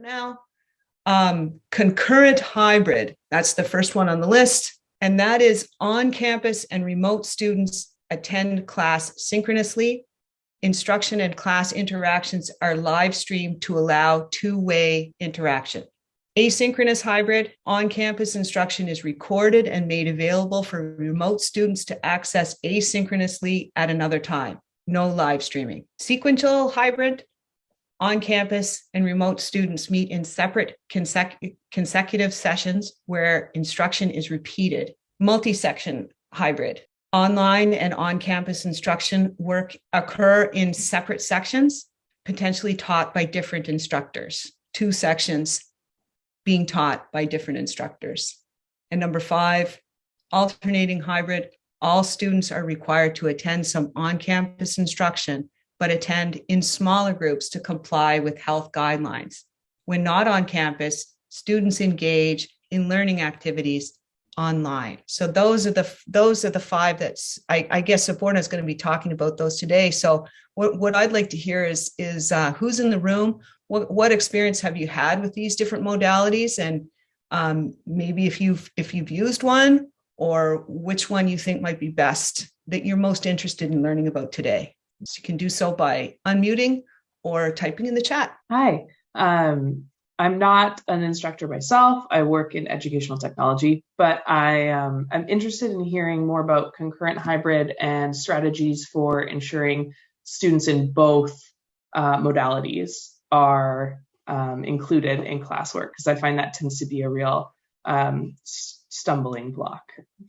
for now. Um, concurrent hybrid, that's the first one on the list. And that is on campus and remote students attend class synchronously. Instruction and class interactions are live streamed to allow two-way interaction. Asynchronous hybrid on-campus instruction is recorded and made available for remote students to access asynchronously at another time. No live streaming. Sequential hybrid on campus and remote students meet in separate consecu consecutive sessions where instruction is repeated. Multi-section hybrid. Online and on-campus instruction work occur in separate sections, potentially taught by different instructors. Two sections being taught by different instructors. And number five, alternating hybrid. All students are required to attend some on-campus instruction but attend in smaller groups to comply with health guidelines. When not on campus, students engage in learning activities online. So those are the those are the five that's I, I guess Suborna is going to be talking about those today. So what, what I'd like to hear is is uh, who's in the room, what, what experience have you had with these different modalities and um, maybe if you've if you've used one or which one you think might be best that you're most interested in learning about today. So you can do so by unmuting or typing in the chat. Hi, um, I'm not an instructor myself. I work in educational technology, but I um, I'm interested in hearing more about concurrent hybrid and strategies for ensuring students in both uh, modalities are um, included in classwork because I find that tends to be a real um, stumbling block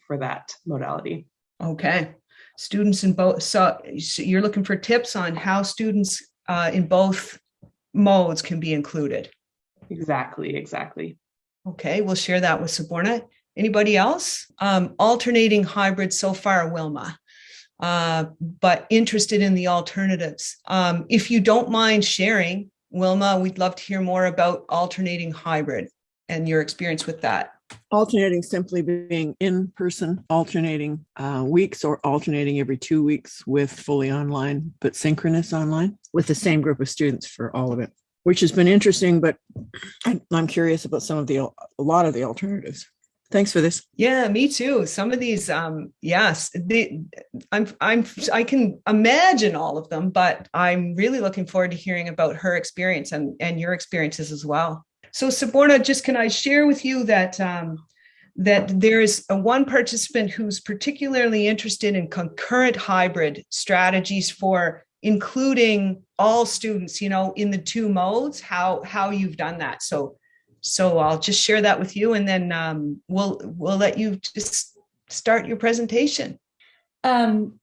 for that modality. Okay students in both, so, so you're looking for tips on how students uh, in both modes can be included. Exactly, exactly. Okay, we'll share that with Suborna. Anybody else? Um, alternating hybrid so far, Wilma, uh, but interested in the alternatives. Um, if you don't mind sharing, Wilma, we'd love to hear more about alternating hybrid and your experience with that. Alternating simply being in person, alternating uh, weeks or alternating every two weeks with fully online, but synchronous online with the same group of students for all of it, which has been interesting, but I'm curious about some of the, a lot of the alternatives. Thanks for this. Yeah, me too. Some of these, um, yes, the, I'm, I'm, I can imagine all of them, but I'm really looking forward to hearing about her experience and, and your experiences as well. So Suborna, just can I share with you that um, that there is a one participant who's particularly interested in concurrent hybrid strategies for including all students, you know, in the two modes, how how you've done that. So so I'll just share that with you and then um, we'll we'll let you just start your presentation. Um,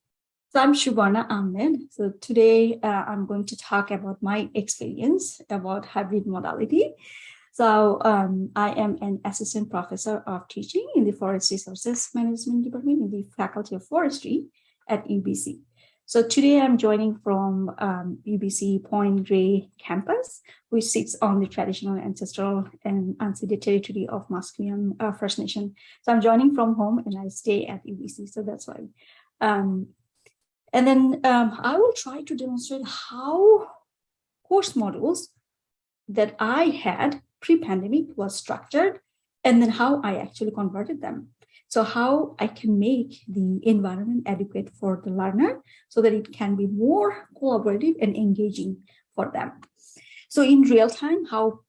so I'm Suborna Ahmed. So today uh, I'm going to talk about my experience about hybrid modality. So um, I am an assistant professor of teaching in the Forest Resources Management Department in the Faculty of Forestry at UBC. So today I'm joining from um, UBC Point Grey campus, which sits on the traditional, ancestral, and unceded territory of Musqueam uh, First Nation. So I'm joining from home and I stay at UBC, so that's why. Um, and then um, I will try to demonstrate how course modules that I had pre-pandemic was structured and then how I actually converted them. So how I can make the environment adequate for the learner so that it can be more collaborative and engaging for them. So in real time, how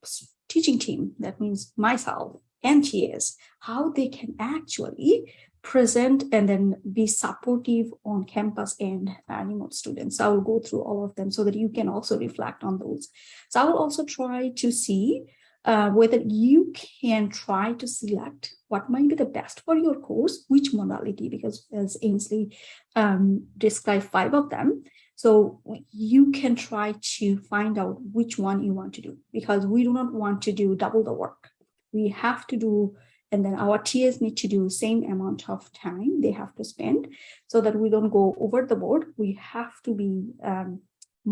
teaching team, that means myself and TAs, how they can actually present and then be supportive on campus and uh, remote students. So I will go through all of them so that you can also reflect on those. So I will also try to see uh, whether you can try to select what might be the best for your course, which modality, because as Ainsley um, described five of them. So you can try to find out which one you want to do, because we do not want to do double the work. We have to do, and then our TAs need to do same amount of time they have to spend so that we don't go over the board. We have to be um,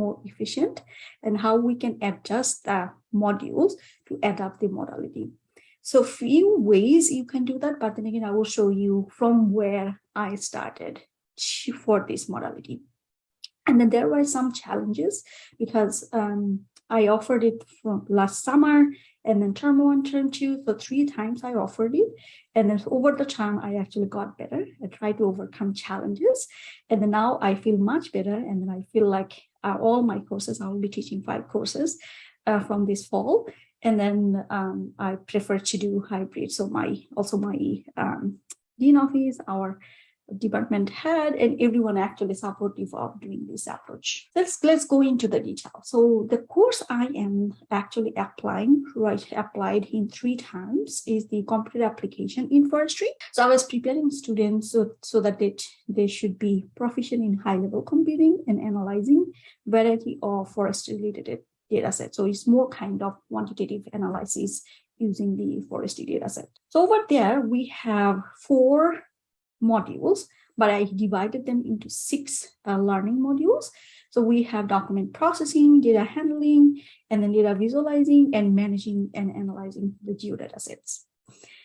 more efficient and how we can adjust the modules to adapt the modality. So few ways you can do that, but then again, I will show you from where I started for this modality. And then there were some challenges because um, I offered it from last summer and then term one, term two. So three times I offered it. And then over the time, I actually got better. I tried to overcome challenges. And then now I feel much better. And then I feel like uh, all my courses, I will be teaching five courses uh, from this fall. And then um, I prefer to do hybrid. So my also my um, dean office, our department head and everyone actually supportive of doing this approach. Let's let's go into the detail. So the course I am actually applying, right, applied in three times is the computer application in forestry. So I was preparing students so, so that they, they should be proficient in high level computing and analyzing variety of forest related data set. So it's more kind of quantitative analysis using the forestry data set. So over there, we have four modules, but I divided them into six uh, learning modules. So we have document processing, data handling, and then data visualizing and managing and analyzing the geodata sets.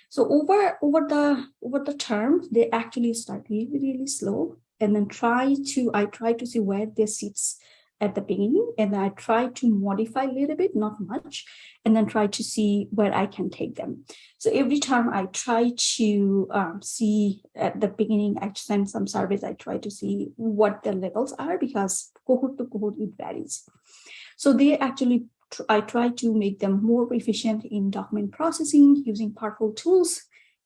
So over, over the over the term, they actually start really, really slow and then try to, I try to see where this sits at the beginning and I try to modify a little bit, not much, and then try to see where I can take them. So every time I try to um, see at the beginning, I send some surveys, I try to see what the levels are because cohort to cohort, it varies. So they actually, I try to make them more efficient in document processing using powerful tools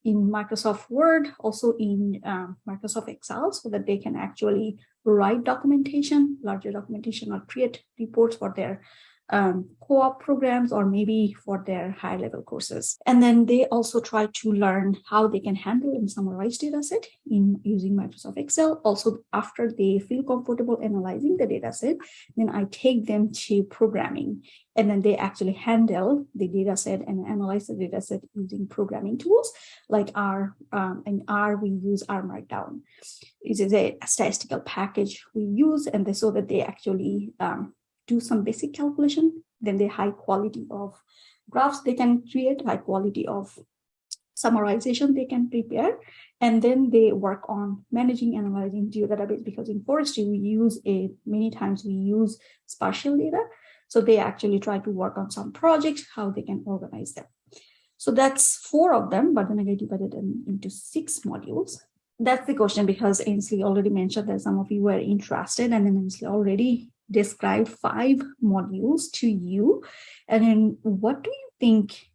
in Microsoft Word, also in um, Microsoft Excel, so that they can actually write documentation, larger documentation, or create reports for their um, co-op programs or maybe for their high level courses. And then they also try to learn how they can handle and summarize data set in using Microsoft Excel. Also, after they feel comfortable analyzing the data set, then I take them to programming and then they actually handle the data set and analyze the data set using programming tools like R um, and R we use R Markdown. It is a statistical package we use and they, so that they actually um, do some basic calculation, then the high quality of graphs they can create, high quality of summarization they can prepare, and then they work on managing, analyzing geodatabase because in forestry we use a many times we use spatial data. So they actually try to work on some projects, how they can organize them. So that's four of them, but then I divided them into six modules. That's the question because Ainsley already mentioned that some of you were interested and then Ainsley already describe five modules to you. And then what do you think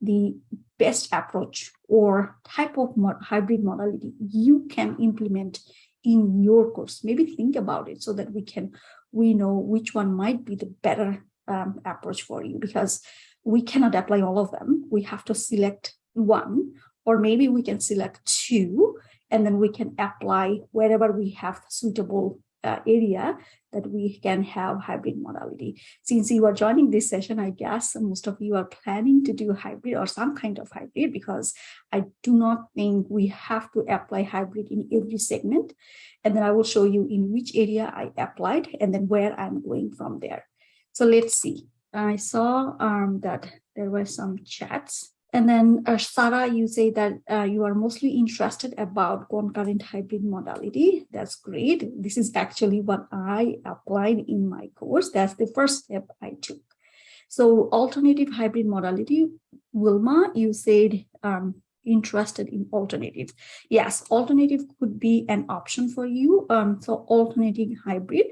the best approach or type of mod hybrid modality you can implement in your course? Maybe think about it so that we can, we know which one might be the better um, approach for you because we cannot apply all of them. We have to select one, or maybe we can select two, and then we can apply wherever we have suitable uh, area that we can have hybrid modality. Since you are joining this session, I guess most of you are planning to do hybrid or some kind of hybrid because I do not think we have to apply hybrid in every segment. And then I will show you in which area I applied and then where I'm going from there. So let's see. I saw um, that there were some chats and then uh, Sarah, you say that uh, you are mostly interested about concurrent hybrid modality. That's great. This is actually what I applied in my course. That's the first step I took. So alternative hybrid modality, Wilma, you said um, interested in alternatives. Yes, alternative could be an option for you. Um, so alternating hybrid,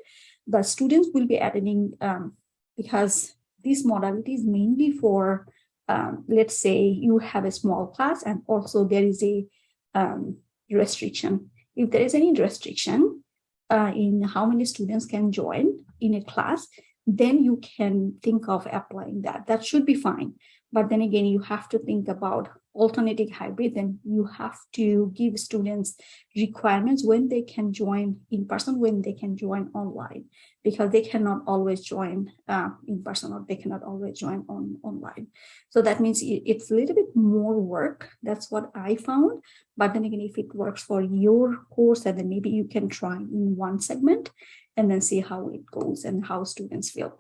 the students will be attending um, because this modality is mainly for um, let's say you have a small class and also there is a um, restriction. If there is any restriction uh, in how many students can join in a class, then you can think of applying that. That should be fine. But then again, you have to think about alternative hybrid, then you have to give students requirements when they can join in person, when they can join online, because they cannot always join uh, in person or they cannot always join on online. So that means it's a little bit more work. That's what I found. But then again, if it works for your course, then maybe you can try in one segment and then see how it goes and how students feel.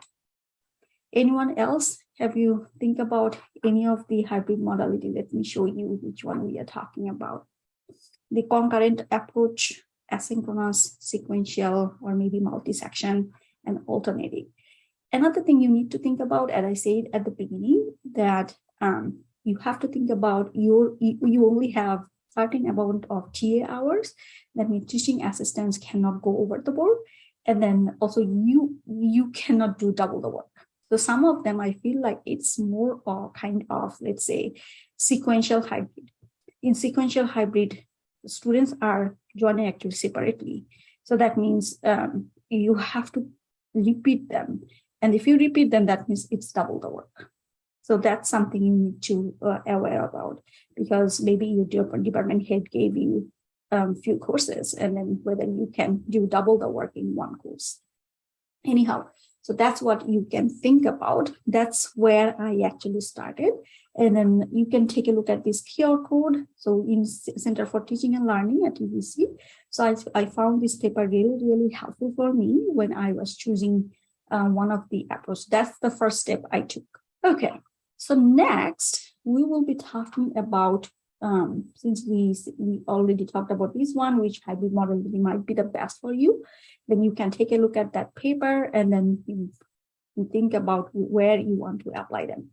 Anyone else have you think about any of the hybrid modality? Let me show you which one we are talking about. The concurrent approach, asynchronous, sequential, or maybe multi-section and alternating. Another thing you need to think about, as I said at the beginning, that um, you have to think about your you only have certain amount of TA hours. That means teaching assistants cannot go over the board, and then also you you cannot do double the work. So some of them I feel like it's more of kind of let's say sequential hybrid. In sequential hybrid, students are joining actually separately. So that means um, you have to repeat them. And if you repeat them, that means it's double the work. So that's something you need to uh, aware about because maybe your department head gave you a um, few courses and then whether you can do double the work in one course. Anyhow, so that's what you can think about. That's where I actually started. And then you can take a look at this QR code. So in Center for Teaching and Learning at UBC. So I, I found this paper really, really helpful for me when I was choosing uh, one of the approaches. That's the first step I took. Okay, so next we will be talking about, um, since we, we already talked about this one, which hybrid model might be the best for you, then you can take a look at that paper and then you, you think about where you want to apply them.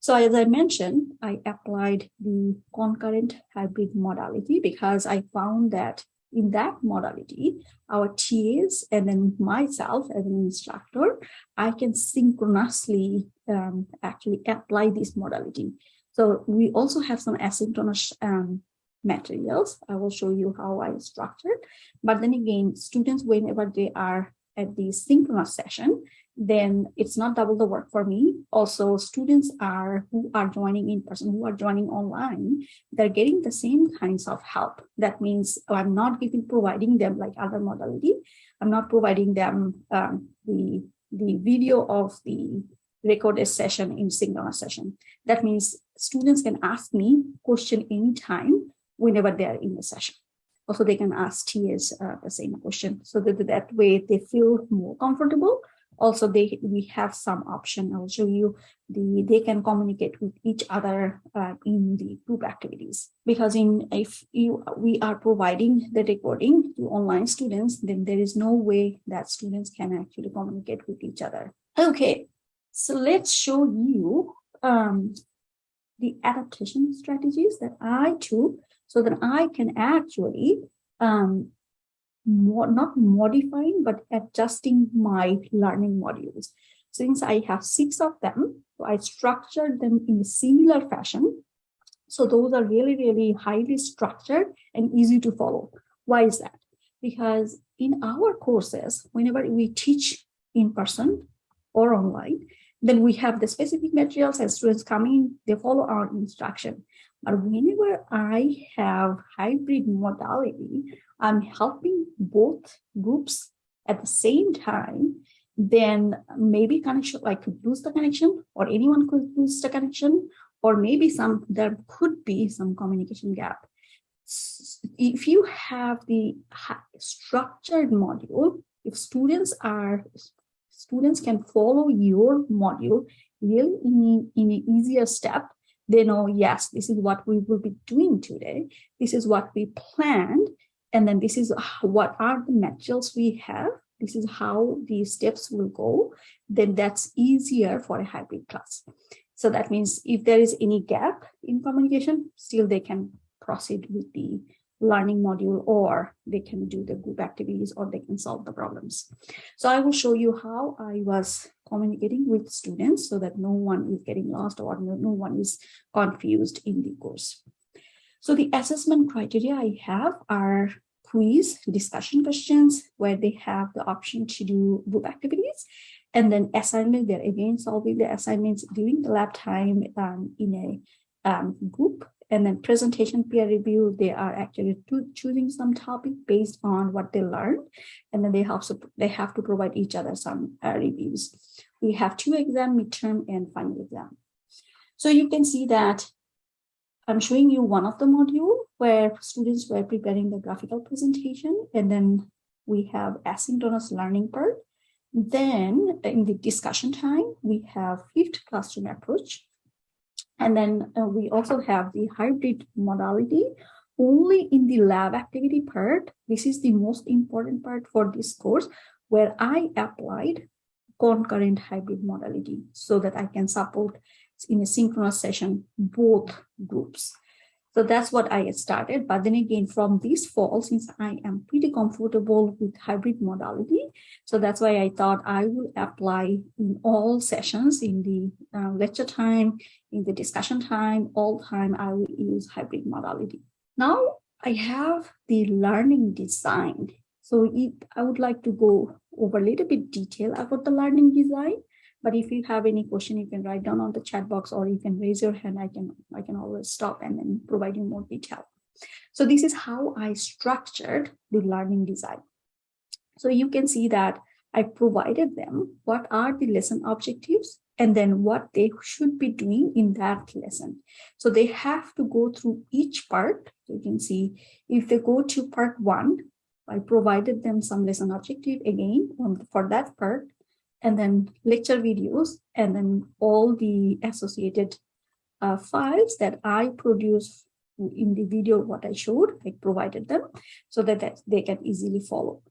So as I mentioned, I applied the concurrent hybrid modality because I found that in that modality, our TAs and then myself as an instructor, I can synchronously um, actually apply this modality. So we also have some asynchronous um, materials. I will show you how I structured. But then again, students, whenever they are at the synchronous session, then it's not double the work for me. Also, students are who are joining in person, who are joining online, they're getting the same kinds of help. That means I'm not giving providing them like other modality. I'm not providing them um, the the video of the recorded session in synchronous session. That means students can ask me question anytime whenever they are in the session. Also, they can ask TAs uh, the same question so that that way they feel more comfortable. Also they we have some option. I'll show you the they can communicate with each other uh, in the group activities. Because in if you we are providing the recording to online students then there is no way that students can actually communicate with each other. Okay so let's show you um, the adaptation strategies that i took so that i can actually um, not modifying, but adjusting my learning modules. Since I have six of them, I structured them in a similar fashion. So those are really, really highly structured and easy to follow. Why is that? Because in our courses, whenever we teach in person or online, then we have the specific materials and students come in, they follow our instruction. But whenever I have hybrid modality, I'm helping both groups at the same time, then maybe connection, could lose the connection or anyone could lose the connection, or maybe some there could be some communication gap. If you have the structured module, if students are students can follow your module really in, in an easier step they know yes this is what we will be doing today this is what we planned and then this is what are the materials we have. This is how the steps will go. Then that's easier for a hybrid class. So that means if there is any gap in communication, still they can proceed with the learning module or they can do the group activities or they can solve the problems. So I will show you how I was communicating with students so that no one is getting lost or no, no one is confused in the course. So the assessment criteria I have are quiz discussion questions where they have the option to do group activities and then assignment they're again solving the assignments during the lab time um, in a um, group and then presentation peer review they are actually choosing some topic based on what they learned and then they have they have to provide each other some uh, reviews we have two exam midterm and final exam so you can see that I'm showing you one of the module where students were preparing the graphical presentation and then we have asynchronous learning part. Then in the discussion time, we have flipped classroom approach. And then uh, we also have the hybrid modality only in the lab activity part. This is the most important part for this course where I applied concurrent hybrid modality so that I can support in a synchronous session both groups. So that's what I started. But then again, from this fall, since I am pretty comfortable with hybrid modality, so that's why I thought I will apply in all sessions in the uh, lecture time, in the discussion time, all time, I will use hybrid modality. Now I have the learning design. So it, I would like to go over a little bit detail about the learning design. But if you have any question, you can write down on the chat box or you can raise your hand. I can, I can always stop and then provide you more detail. So this is how I structured the learning design. So you can see that I provided them what are the lesson objectives and then what they should be doing in that lesson. So they have to go through each part. You can see if they go to part one, I provided them some lesson objective again for that part and then lecture videos, and then all the associated uh, files that I produce in the video, what I showed, I provided them so that, that they can easily follow.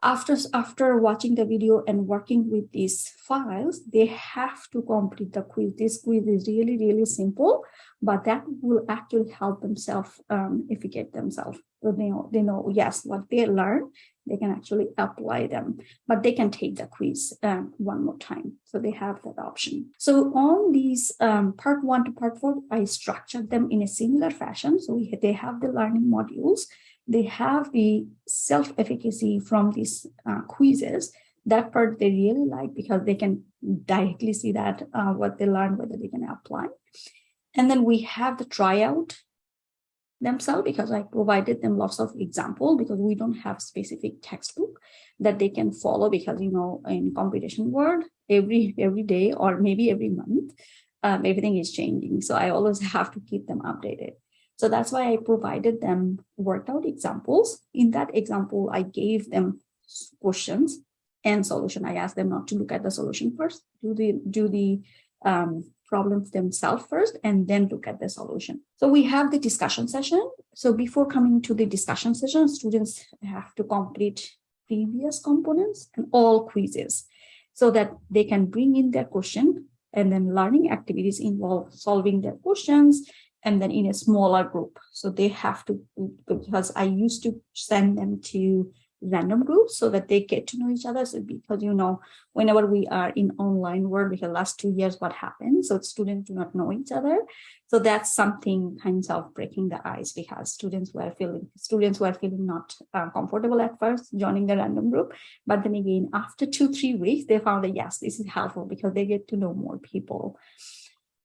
After, after watching the video and working with these files, they have to complete the quiz. This quiz is really, really simple, but that will actually help themselves um, educate themselves. So they know, they know, yes, what they learn, they can actually apply them, but they can take the quiz um, one more time. So they have that option. So on these um, part one to part four, I structured them in a similar fashion. So we, they have the learning modules, they have the self-efficacy from these uh, quizzes. That part they really like because they can directly see that uh, what they learn, whether they can apply. And then we have the tryout themselves because I provided them lots of example because we don't have specific textbook that they can follow because you know in competition world every every day or maybe every month um, everything is changing. So I always have to keep them updated. So that's why I provided them worked out examples. In that example I gave them questions and solution. I asked them not to look at the solution first do the do the um, problems themselves first and then look at the solution. So we have the discussion session. So before coming to the discussion session, students have to complete previous components and all quizzes so that they can bring in their question and then learning activities involve solving their questions and then in a smaller group. So they have to, because I used to send them to random groups so that they get to know each other. So because, you know, whenever we are in online world, because last two years, what happened? So students do not know each other. So that's something kinds of breaking the ice because students were feeling, students were feeling not uh, comfortable at first joining the random group. But then again, after two, three weeks, they found that yes, this is helpful because they get to know more people.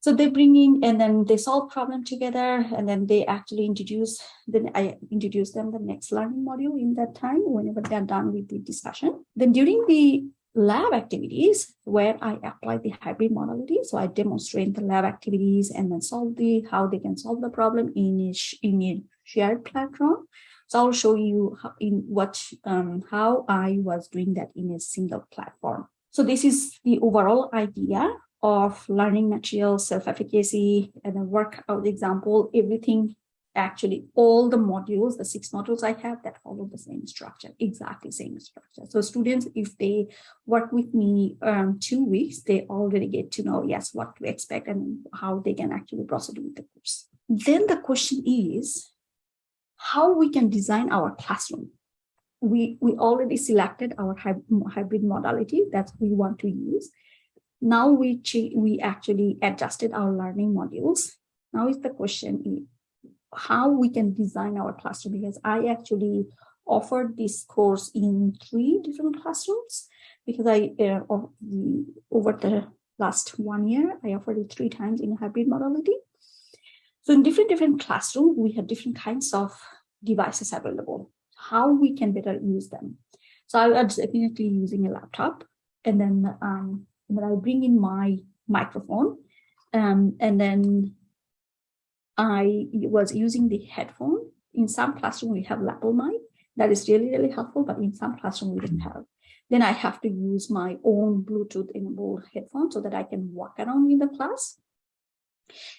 So they bring in and then they solve problem together and then they actually introduce, then I introduce them the next learning module in that time whenever they're done with the discussion. Then during the lab activities where I apply the hybrid modality. So I demonstrate the lab activities and then solve the, how they can solve the problem in a, in a shared platform. So I'll show you how, in what, um, how I was doing that in a single platform. So this is the overall idea of learning materials, self-efficacy, and then workout example, everything actually all the modules, the six modules I have that follow the same structure, exactly same structure. So students, if they work with me um, two weeks, they already get to know, yes, what to expect and how they can actually proceed with the course. Then the question is how we can design our classroom. We, we already selected our hybrid modality that we want to use. Now we, we actually adjusted our learning modules. Now is the question how we can design our classroom because I actually offered this course in three different classrooms because I uh, over the last one year I offered it three times in hybrid modality. So in different different classrooms we have different kinds of devices available. How we can better use them. So I was definitely using a laptop and then um, and then I bring in my microphone um, and then I was using the headphone. In some classroom, we have lapel mic. That is really, really helpful, but in some classroom, we didn't have. Then I have to use my own Bluetooth enabled headphone so that I can walk around in the class.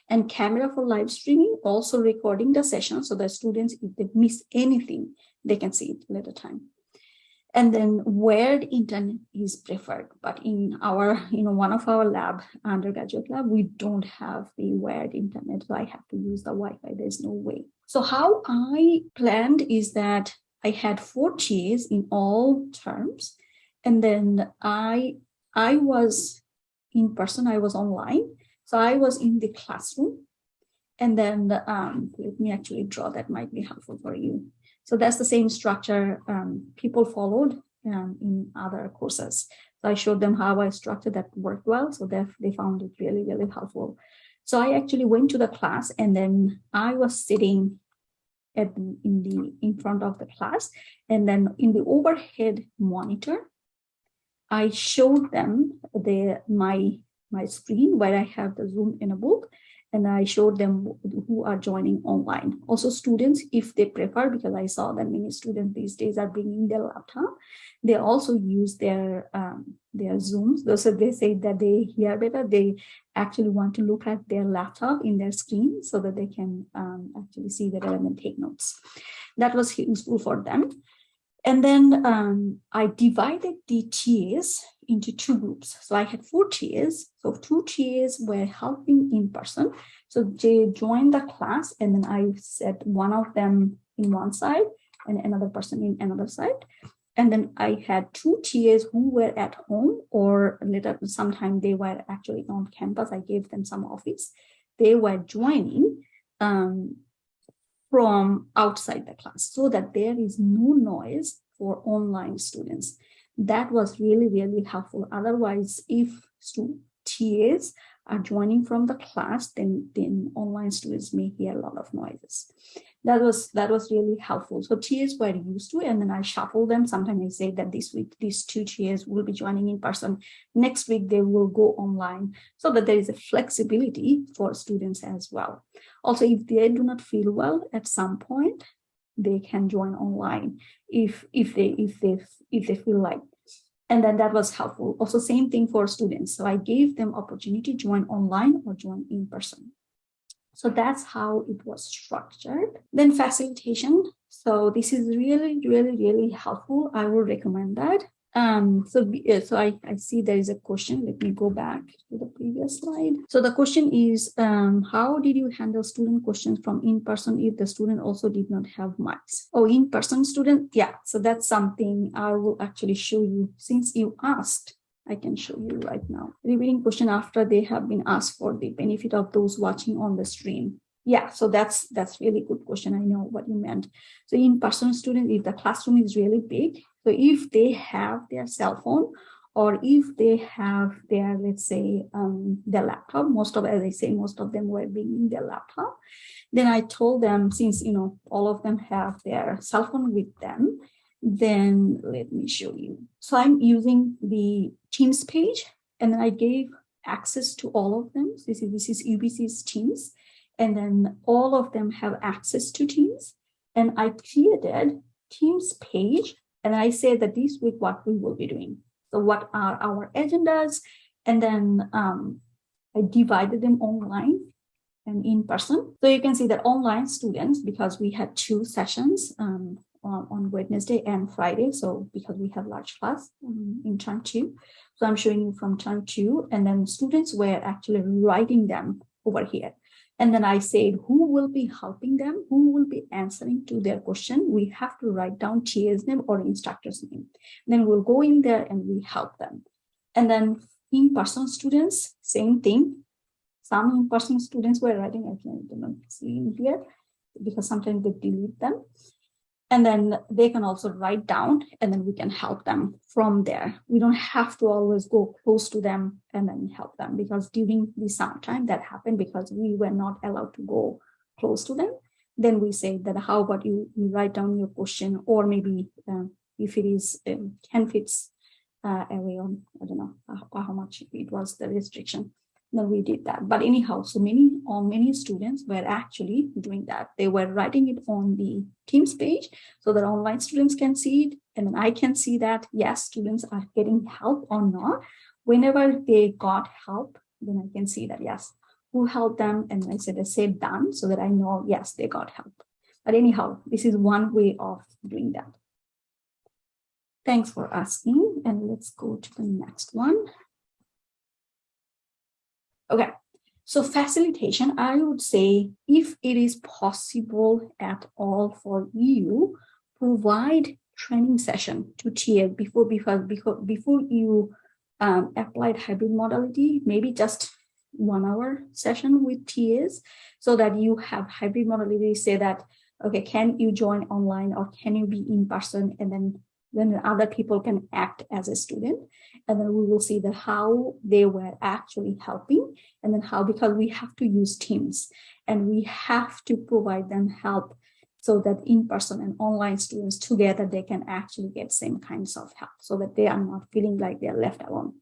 And camera for live streaming, also recording the session so that students, if they miss anything, they can see it later time. And then where internet is preferred. But in our, you know, one of our lab, undergraduate lab, we don't have the wired internet. So I have to use the Wi-Fi. There's no way. So how I planned is that I had four TAs in all terms. And then I, I was in person, I was online. So I was in the classroom. And then um, let me actually draw that might be helpful for you. So that's the same structure um, people followed um, in other courses. So I showed them how I structured that worked well. So they, they found it really, really helpful. So I actually went to the class and then I was sitting at the, in the in front of the class and then in the overhead monitor I showed them the my my screen where I have the Zoom in a book and I showed them who are joining online. Also students, if they prefer, because I saw that many students these days are bringing their laptop, they also use their um, their Zooms. So they say that they hear better. They actually want to look at their laptop in their screen so that they can um, actually see better and take notes. That was useful for them. And then um, I divided the TAs into two groups. So I had four TAs. So two TAs were helping in person. So they joined the class and then I set one of them in one side and another person in another side. And then I had two TAs who were at home or later sometime they were actually on campus. I gave them some office. They were joining um, from outside the class so that there is no noise for online students. That was really, really helpful. Otherwise, if TAs are joining from the class, then, then online students may hear a lot of noises that was that was really helpful. So TAs were used to, and then I shuffle them. Sometimes I say that this week these two TAs will be joining in person. Next week they will go online, so that there is a flexibility for students as well. Also, if they do not feel well at some point, they can join online if if they if they if they feel like and then that was helpful also same thing for students so i gave them opportunity to join online or join in person so that's how it was structured. Then facilitation. So this is really, really, really helpful. I will recommend that. Um, so, so I, I see there is a question. Let me go back to the previous slide. So the question is, um, how did you handle student questions from in-person if the student also did not have mics? Oh, in-person student? Yeah, so that's something I will actually show you since you asked. I can show you right now. Repeating question after they have been asked for the benefit of those watching on the stream. Yeah, so that's that's really good question. I know what you meant. So in-person student, if the classroom is really big, so if they have their cell phone or if they have their, let's say, um, their laptop, most of, as I say, most of them were bringing their laptop, then I told them, since, you know, all of them have their cell phone with them, then let me show you. So I'm using the Teams page and then I gave access to all of them. This is, this is UBC's Teams and then all of them have access to Teams. And I created Teams page and I said that this week what we will be doing. So what are our agendas? And then um, I divided them online and in person. So you can see that online students, because we had two sessions, um, on, on Wednesday and Friday. So because we have large class um, in term two. So I'm showing you from term two and then students were actually writing them over here. And then I said, who will be helping them? Who will be answering to their question? We have to write down TA's name or instructor's name. Then we'll go in there and we help them. And then in-person students, same thing. Some in-person students were writing, I can't see here because sometimes they delete them and then they can also write down and then we can help them from there. We don't have to always go close to them and then help them because during the summertime that happened because we were not allowed to go close to them. Then we say that how about you, you write down your question or maybe uh, if it is um, 10 feet uh, away on, I don't know how, how much it was the restriction then we did that. But anyhow, so many or many students were actually doing that. They were writing it on the Teams page so that online students can see it. And then I can see that, yes, students are getting help or not. Whenever they got help, then I can see that, yes, who helped them. And I said, I said done so that I know, yes, they got help. But anyhow, this is one way of doing that. Thanks for asking. And let's go to the next one. Okay, so facilitation, I would say if it is possible at all for you, provide training session to TA before, because, before, before you um, applied hybrid modality, maybe just one hour session with TAs so that you have hybrid modality say that, okay, can you join online or can you be in person? And then then other people can act as a student. And then we will see that how they were actually helping and then how because we have to use teams and we have to provide them help so that in-person and online students together they can actually get same kinds of help so that they are not feeling like they're left alone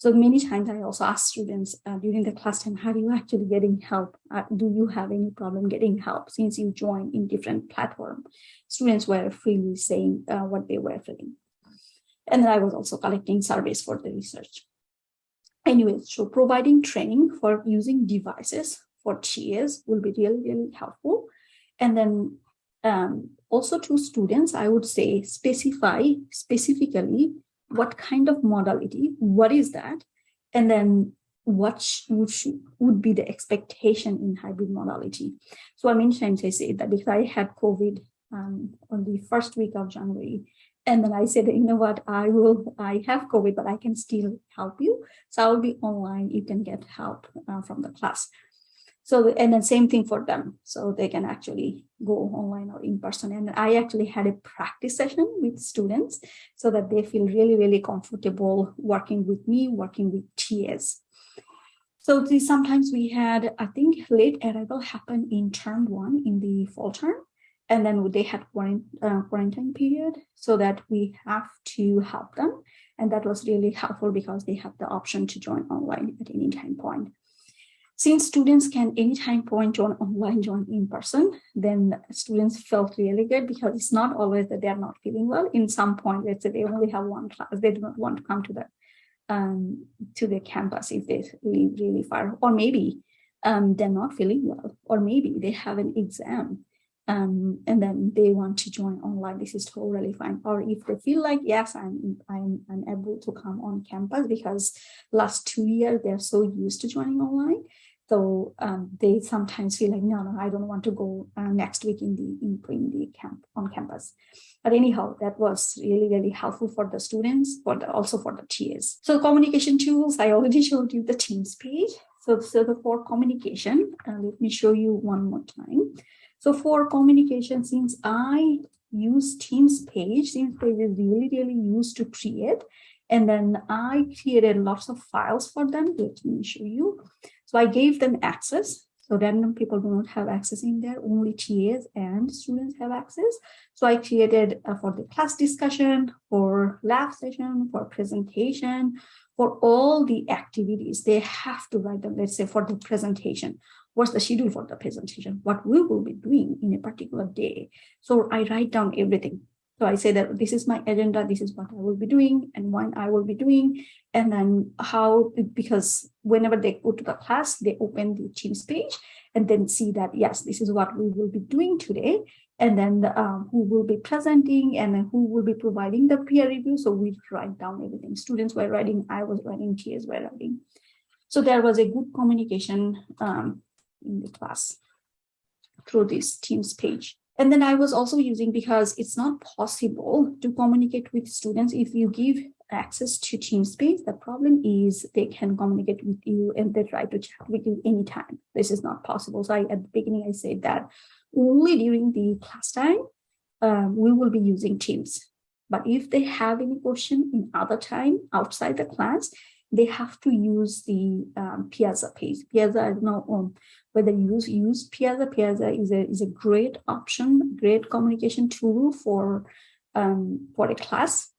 so many times I also ask students uh, during the class time, how you actually getting help? Uh, do you have any problem getting help since you join in different platform? Students were freely saying uh, what they were feeling. And then I was also collecting surveys for the research. Anyway, so providing training for using devices for TAs will be really, really helpful. And then um, also to students, I would say specify specifically what kind of modality, what is that? And then what would, would be the expectation in hybrid modality. So I times I say that if I had COVID um, on the first week of January, and then I said, you know what, I will, I have COVID, but I can still help you. So I'll be online, you can get help uh, from the class. So, and then same thing for them. So they can actually go online or in person. And I actually had a practice session with students so that they feel really, really comfortable working with me, working with TAs. So sometimes we had, I think late arrival happened in term one in the fall term. And then they had quarantine, uh, quarantine period so that we have to help them. And that was really helpful because they have the option to join online at any time point. Since students can anytime point join online, join in person, then students felt really good because it's not always that they're not feeling well. In some point, let's say they only have one class, they do not want to come to the um, to the campus if they live really far, or maybe um, they're not feeling well, or maybe they have an exam um, and then they want to join online. This is totally fine. Or if they feel like, yes, I'm, I'm, I'm able to come on campus because last two years they're so used to joining online, so um, they sometimes feel like, no, no, I don't want to go uh, next week in the in, in the camp on campus. But anyhow, that was really, really helpful for the students, but also for the TAs. So communication tools, I already showed you the Teams page. So, so the for communication, uh, let me show you one more time. So for communication, since I use Teams page, Teams page is really, really used to create. And then I created lots of files for them. Let me show you. So I gave them access. So random people do not have access in there, only TAs and students have access. So I created uh, for the class discussion, for lab session, for presentation, for all the activities, they have to write them, let's say for the presentation, what's the schedule for the presentation, what we will be doing in a particular day. So I write down everything. So I say that this is my agenda, this is what I will be doing and when I will be doing, and then how, because whenever they go to the class, they open the Teams page and then see that, yes, this is what we will be doing today. And then um, who will be presenting and then who will be providing the peer review. So we write down everything. Students were writing, I was writing, TAs were writing. So there was a good communication um, in the class through this Teams page. And then I was also using because it's not possible to communicate with students if you give access to Teamspace. The problem is they can communicate with you and they try to chat with you anytime. This is not possible. So I, at the beginning, I said that only during the class time, um, we will be using Teams. But if they have any question in other time outside the class, they have to use the um, Piazza page. Piazza, I don't know um, whether you use, use Piazza. Piazza is a, is a great option, great communication tool for, um, for a class.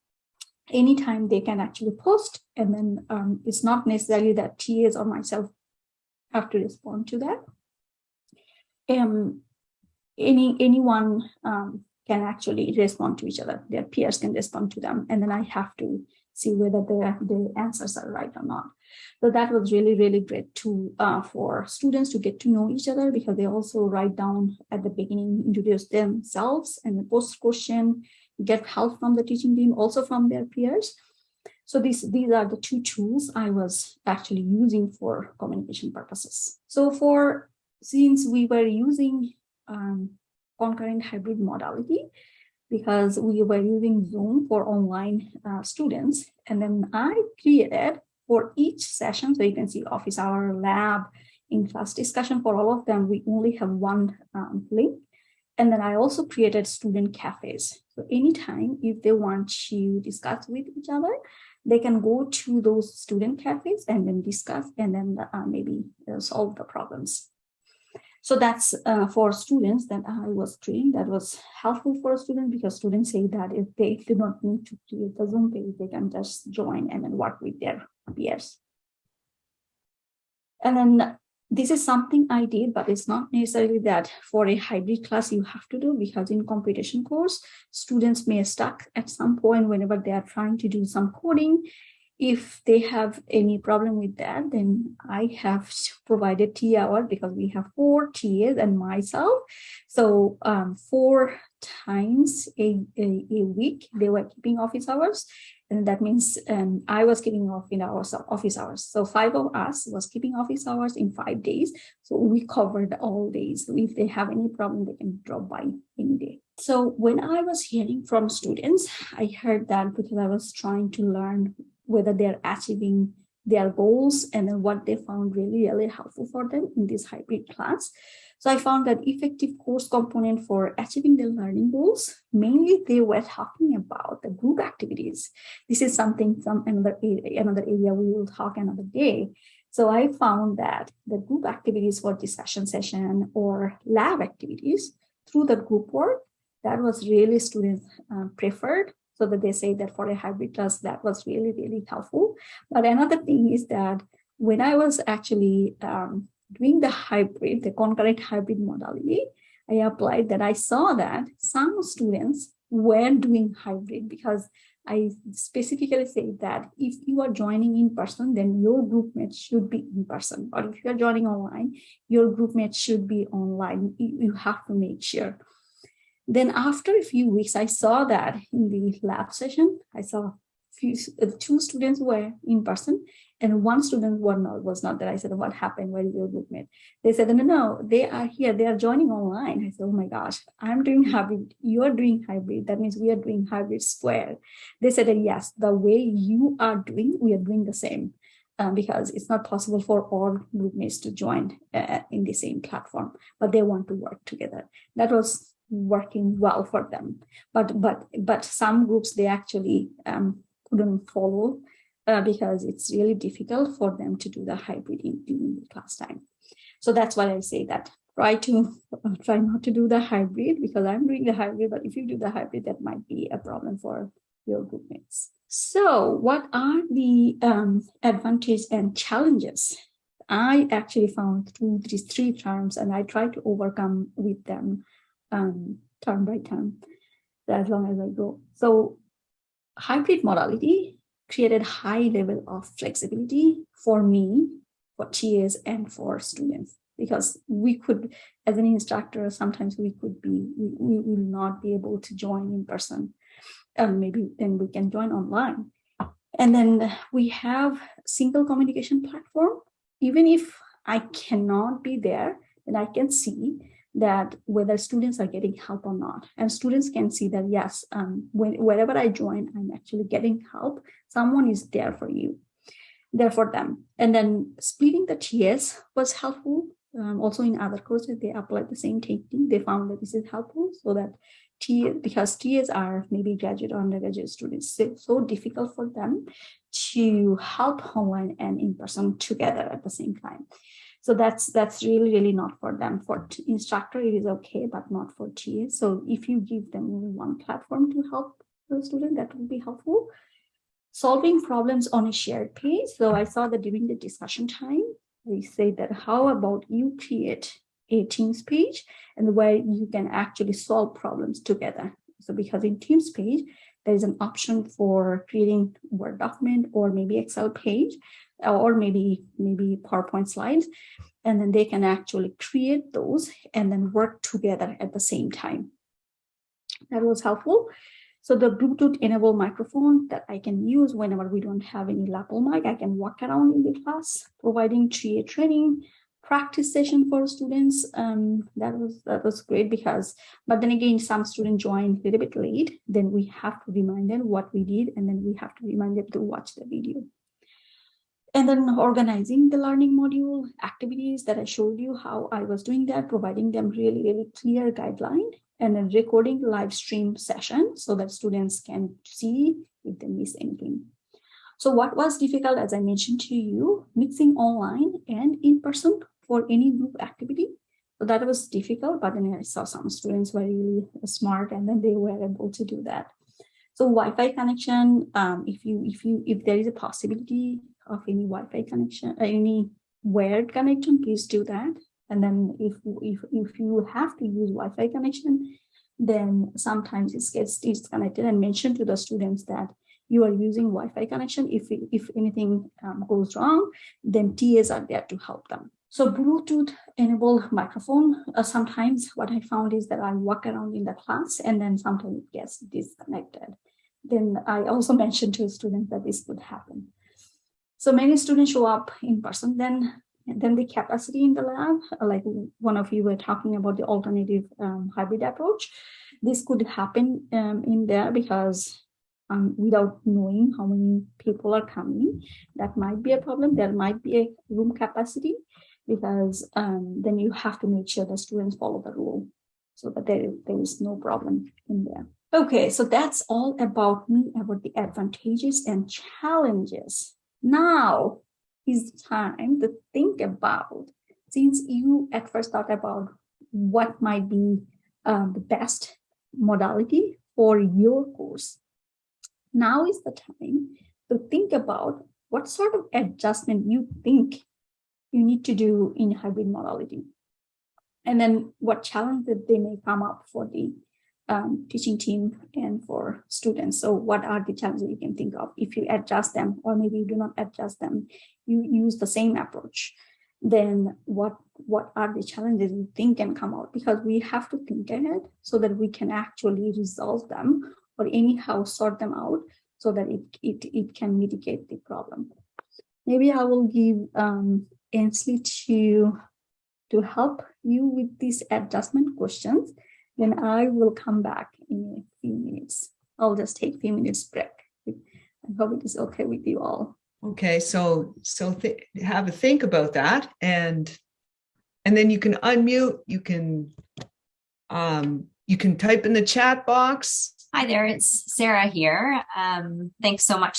Anytime they can actually post, and then um, it's not necessarily that TAs or myself have to respond to that. Um, any Anyone um, can actually respond to each other. Their peers can respond to them, and then I have to see whether the, the answers are right or not. So that was really, really great to uh, for students to get to know each other because they also write down at the beginning, introduce themselves and the post question. get help from the teaching team, also from their peers. So these, these are the two tools I was actually using for communication purposes. So for, since we were using um, concurrent hybrid modality, because we were using Zoom for online uh, students, and then I created for each session, so you can see office hour, lab, in-class discussion for all of them, we only have one um, link. And then I also created student cafes. So anytime if they want to discuss with each other, they can go to those student cafes and then discuss and then uh, maybe uh, solve the problems. So that's uh, for students that I was creating that was helpful for a student because students say that if they do not need to create the Zoom page, they can just join and then work with their peers. And then this is something I did, but it's not necessarily that for a hybrid class you have to do because in computation course, students may stuck at some point whenever they are trying to do some coding. If they have any problem with that, then I have provided T hour because we have four TAs and myself. So um, four times a, a, a week, they were keeping office hours and that means um, I was keeping our office hours. So five of us was keeping office hours in five days. So we covered all days. So if they have any problem, they can drop by any day. So when I was hearing from students, I heard that because I was trying to learn whether they're achieving their goals and then what they found really, really helpful for them in this hybrid class. So I found that effective course component for achieving the learning goals, mainly they were talking about the group activities. This is something from another area, another area we will talk another day. So I found that the group activities for discussion session or lab activities through the group work, that was really students uh, preferred so that they say that for a hybrid class, that was really, really helpful. But another thing is that when I was actually um, doing the hybrid, the concurrent hybrid modality, I applied that I saw that some students were doing hybrid because I specifically say that if you are joining in person, then your group mates should be in person. But if you're joining online, your group mates should be online. You have to make sure. Then after a few weeks, I saw that in the lab session, I saw few, uh, two students were in person and one student was not, was not there. I said, what happened? Where is your groupmate? They said, no, no, they are here. They are joining online. I said, oh my gosh, I'm doing hybrid. You are doing hybrid. That means we are doing hybrid square. They said, yes, the way you are doing, we are doing the same. Um, because it's not possible for all groupmates to join uh, in the same platform, but they want to work together. That was working well for them. But but but some groups they actually um, couldn't follow uh, because it's really difficult for them to do the hybrid in, in the class time. So that's why I say that try to uh, try not to do the hybrid because I'm doing the hybrid, but if you do the hybrid, that might be a problem for your group mates. So what are the um, advantages and challenges? I actually found these three terms and I try to overcome with them um, term by term as long as I go. So hybrid modality created high level of flexibility for me, for TAs and for students, because we could, as an instructor, sometimes we could be, we, we will not be able to join in person. Um, maybe then we can join online. And then we have single communication platform. Even if I cannot be there, then I can see that whether students are getting help or not. And students can see that, yes, um, when, wherever I join, I'm actually getting help. Someone is there for you, there for them. And then splitting the TAs was helpful. Um, also in other courses, they applied the same technique. They found that this is helpful so that T, because TAs are maybe graduate or undergraduate students, it's so difficult for them to help online and in person together at the same time. So that's that's really, really not for them. For instructor, it is okay, but not for TA. So if you give them one platform to help the student, that would be helpful. Solving problems on a shared page. So I saw that during the discussion time, they say that how about you create a Teams page and where you can actually solve problems together. So because in Teams page, there is an option for creating Word document or maybe Excel page or maybe maybe PowerPoint slides, and then they can actually create those and then work together at the same time. That was helpful. So the Bluetooth enabled microphone that I can use whenever we don't have any lapel mic, I can walk around in the class, providing 3A training, practice session for students. Um, that was that was great because, but then again, some students joined a little bit late. Then we have to remind them what we did, and then we have to remind them to watch the video. And then organizing the learning module activities that I showed you how I was doing that, providing them really, really clear guideline and then recording live stream session so that students can see if they miss anything. So what was difficult, as I mentioned to you, mixing online and in person for any group activity. So that was difficult, but then I saw some students were really smart and then they were able to do that. So Wi-Fi connection, um, if you if you if there is a possibility of any Wi-Fi connection, uh, any wired connection, please do that. And then if if if you have to use Wi-Fi connection, then sometimes it gets disconnected and mention to the students that you are using Wi-Fi connection. If if anything um, goes wrong, then TAs are there to help them. So Bluetooth enabled microphone, uh, sometimes what I found is that I walk around in the class and then sometimes it gets disconnected. Then I also mentioned to students that this could happen. So many students show up in person, then then the capacity in the lab, like one of you were talking about the alternative um, hybrid approach. This could happen um, in there because um, without knowing how many people are coming, that might be a problem. There might be a room capacity because um, then you have to make sure the students follow the rule so that there, there is no problem in there. Okay, so that's all about me, about the advantages and challenges. Now is the time to think about, since you at first thought about what might be um, the best modality for your course. Now is the time to think about what sort of adjustment you think you need to do in hybrid modality. And then what challenges they may come up for the um, teaching team and for students. So what are the challenges you can think of if you adjust them or maybe you do not adjust them, you use the same approach, then what, what are the challenges you think can come out? Because we have to think ahead so that we can actually resolve them or anyhow sort them out so that it, it, it can mitigate the problem. Maybe I will give um, to, to help you with these adjustment questions. Then I will come back in a few minutes. I'll just take a few minutes break. I hope it is okay with you all. Okay, so so th have a think about that and and then you can unmute, you can um you can type in the chat box. Hi there, it's Sarah here. Um, thanks so much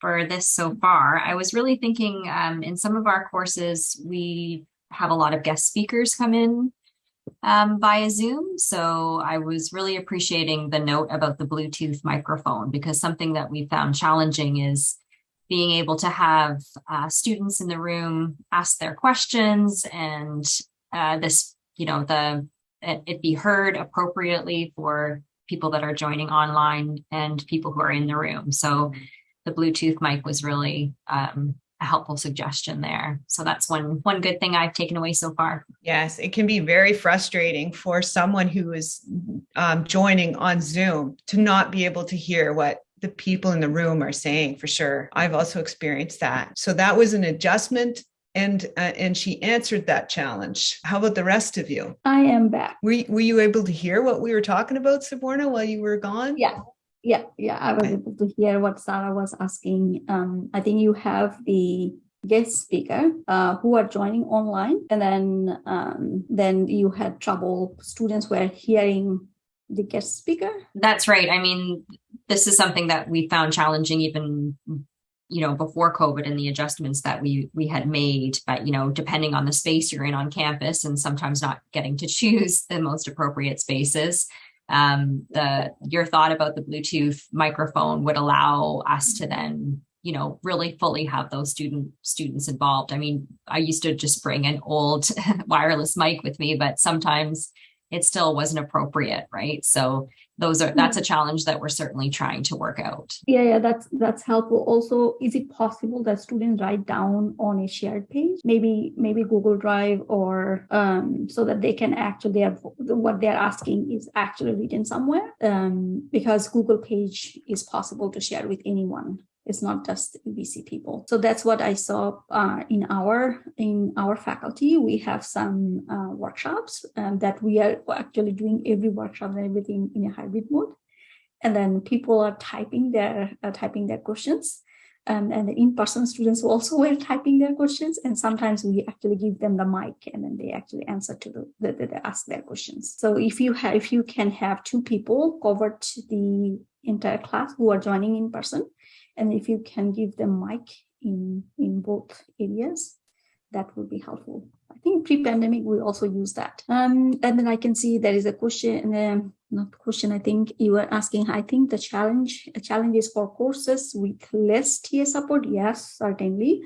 for this so far. I was really thinking um, in some of our courses, we have a lot of guest speakers come in um, via Zoom. So I was really appreciating the note about the Bluetooth microphone because something that we found challenging is being able to have uh, students in the room ask their questions and uh, this, you know, the it, it be heard appropriately for people that are joining online and people who are in the room. So the Bluetooth mic was really um, a helpful suggestion there. So that's one one good thing I've taken away so far. Yes, it can be very frustrating for someone who is um, joining on Zoom to not be able to hear what the people in the room are saying for sure. I've also experienced that. So that was an adjustment and uh, and she answered that challenge. How about the rest of you? I am back. Were, were you able to hear what we were talking about, Saborna, while you were gone? Yeah, yeah, yeah. I was able to hear what Sarah was asking. Um, I think you have the guest speaker uh, who are joining online, and then um, then you had trouble. Students were hearing the guest speaker. That's right. I mean, this is something that we found challenging even you know before covid and the adjustments that we we had made but you know depending on the space you're in on campus and sometimes not getting to choose the most appropriate spaces um, the your thought about the Bluetooth microphone would allow us to then you know really fully have those student students involved. I mean, I used to just bring an old wireless mic with me, but sometimes it still wasn't appropriate, right? So those are that's a challenge that we're certainly trying to work out. Yeah, yeah, that's that's helpful. Also, is it possible that students write down on a shared page, maybe maybe Google Drive, or um, so that they can actually have, what they're asking is actually written somewhere, um, because Google page is possible to share with anyone. It's not just BC people. So that's what I saw uh, in our in our faculty. We have some uh, workshops um, that we are actually doing every workshop and everything in a hybrid mode, and then people are typing their uh, typing their questions. Um, and the in-person students also were typing their questions and sometimes we actually give them the mic and then they actually answer to the, the, the, ask their questions so if you have if you can have two people covered the entire class who are joining in person and if you can give them mic in, in both areas, that would be helpful. I think pre-pandemic, we also use that. Um, and then I can see there is a question, um, not question, I think you were asking, I think the challenge, a challenge is for courses with less TA support. Yes, certainly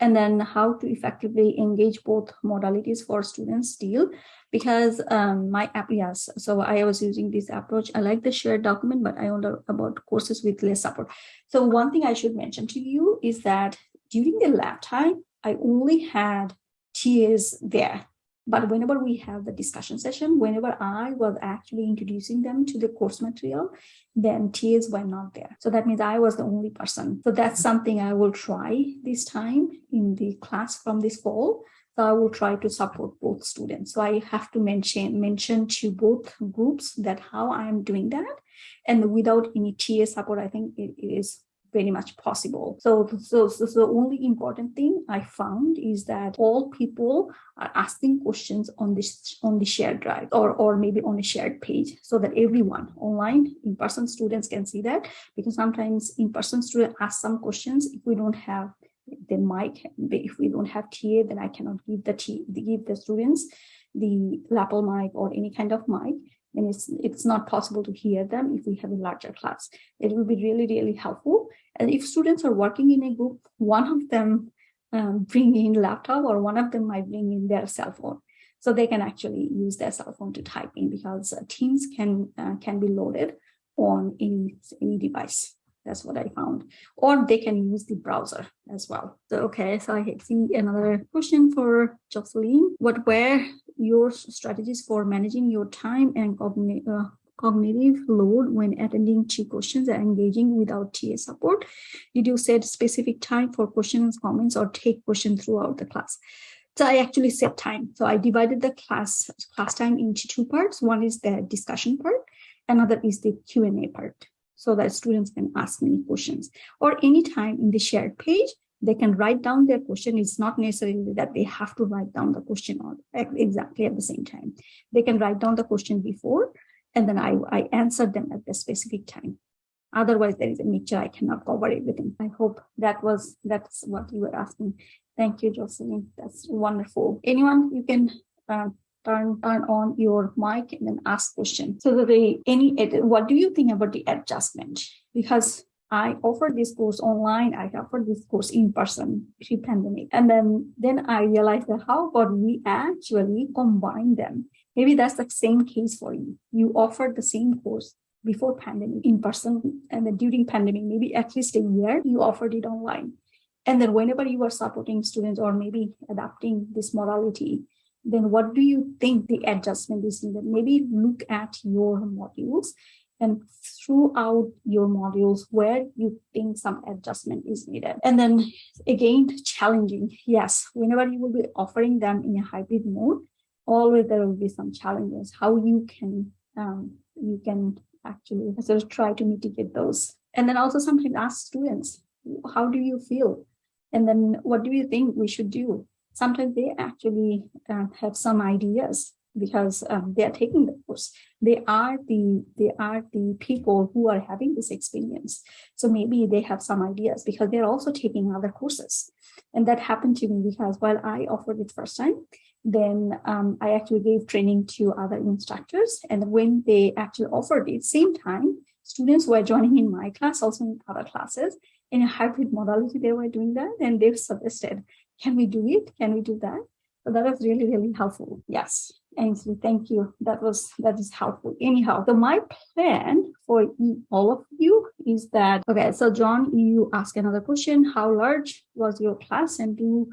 and then how to effectively engage both modalities for students still because um, my app yes so i was using this approach i like the shared document but i wonder about courses with less support so one thing i should mention to you is that during the lab time i only had tas there but whenever we have the discussion session, whenever I was actually introducing them to the course material, then TAs were not there. So that means I was the only person. So that's something I will try this time in the class from this fall. So I will try to support both students. So I have to mention mention to both groups that how I am doing that. And without any TA support, I think it is very much possible. So, so, so, so the only important thing I found is that all people are asking questions on this on the shared drive or, or maybe on a shared page so that everyone online in-person students can see that because sometimes in-person students ask some questions if we don't have the mic if we don't have TA then I cannot give the give the students the lapel mic or any kind of mic and it's it's not possible to hear them if we have a larger class. It will be really, really helpful. And if students are working in a group, one of them um, bring in laptop or one of them might bring in their cell phone. So they can actually use their cell phone to type in because uh, Teams can uh, can be loaded on any, any device. That's what I found. Or they can use the browser as well. So, okay, so I see another question for Jocelyn. What were your strategies for managing your time and cognitive, uh, cognitive load when attending to questions and engaging without TA support? Did you set specific time for questions, comments, or take questions throughout the class? So I actually set time. So I divided the class class time into two parts. One is the discussion part, another is the Q&A part so that students can ask many questions. Or anytime in the shared page they can write down their question. It's not necessarily that they have to write down the question on exactly at the same time. They can write down the question before and then I, I answer them at the specific time. Otherwise there is a mixture. I cannot cover everything. I hope that was that's what you were asking. Thank you jocelyn. That's wonderful. Anyone you can uh, turn turn on your mic and then ask question. So they any what do you think about the adjustment? Because I offered this course online. I offered this course in person pre-pandemic, and then then I realized that how about we actually combine them? Maybe that's the same case for you. You offered the same course before pandemic in person, and then during pandemic, maybe at least a year, you offered it online. And then whenever you are supporting students or maybe adapting this modality, then what do you think the adjustment is needed? Maybe look at your modules and throughout your modules where you think some adjustment is needed. And then again, challenging. Yes, whenever you will be offering them in a hybrid mode, always there will be some challenges, how you can um, you can actually sort of try to mitigate those. And then also sometimes ask students, how do you feel? And then what do you think we should do? Sometimes they actually uh, have some ideas because um, they are taking the course. They are the they are the people who are having this experience. So maybe they have some ideas because they're also taking other courses. And that happened to me because while I offered it first time, then um, I actually gave training to other instructors. And when they actually offered it, same time, students were joining in my class, also in other classes. In a hybrid modality, they were doing that. And they've suggested, can we do it? Can we do that? So that was really, really helpful. Yes. Ainsley, thank you. That was that is helpful. Anyhow, so my plan for all of you is that okay. So John, you ask another question. How large was your class, and do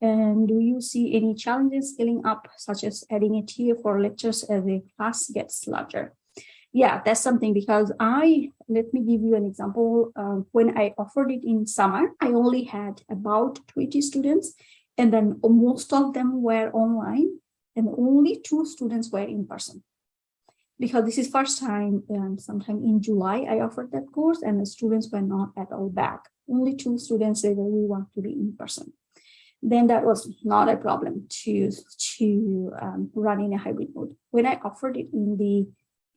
and do you see any challenges scaling up, such as adding a TA for lectures as the class gets larger? Yeah, that's something because I let me give you an example. Um, when I offered it in summer, I only had about 20 students, and then most of them were online and only two students were in person. Because this is first time um, sometime in july i offered that course and the students were not at all back. Only two students said that we want to be in person. Then that was not a problem to to um, run in a hybrid mode. When i offered it in the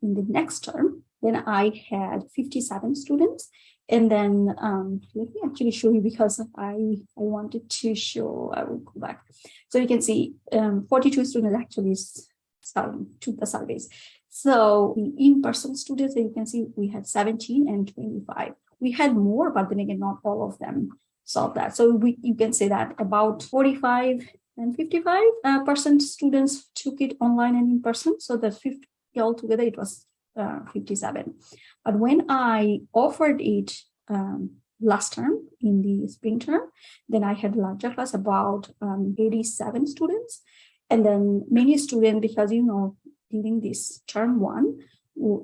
in the next term then i had 57 students and then um, let me actually show you because I, I wanted to show, I will go back. So you can see um, 42 students actually took the surveys. So the in-person students, you can see we had 17 and 25. We had more, but then again, not all of them solved that. So we, you can say that about 45 and 55 uh, percent students took it online and in person. So the 50 altogether, it was uh, 57. But when I offered it um, last term in the spring term, then I had larger class about um, 87 students. And then many students, because you know, during this term one,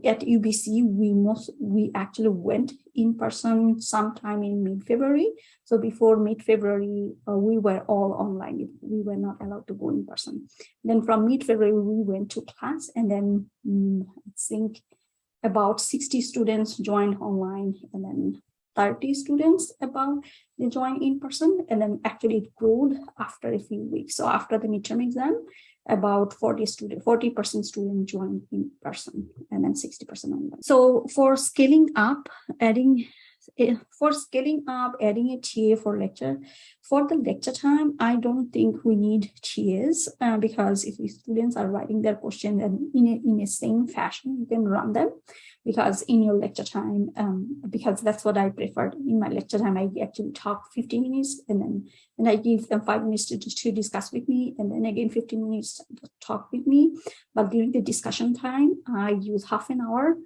at UBC, we most we actually went in person sometime in mid-February. So before mid-February, uh, we were all online. We were not allowed to go in person. Then from mid-February, we went to class, and then mm, I think about 60 students joined online, and then 30 students about they join in person, and then actually it grew after a few weeks. So after the midterm exam, about 40 student 40 percent student join in person and then 60 percent online. So for scaling up adding for scaling up adding a TA for lecture for the lecture time I don't think we need TAs uh, because if the students are writing their question and in a, in a same fashion you can run them because in your lecture time, um, because that's what I preferred in my lecture time, I actually talk 15 minutes and then and I give them five minutes to, to discuss with me and then again 15 minutes to talk with me. But during the discussion time, I use half an hour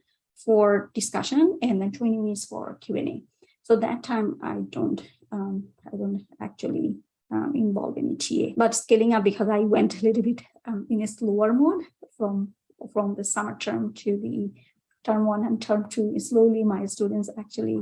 for discussion and then 20 minutes for Q&A. So that time I don't um, I don't actually um, involve any TA. But scaling up because I went a little bit um, in a slower mode from from the summer term to the term one and term two, slowly my students actually,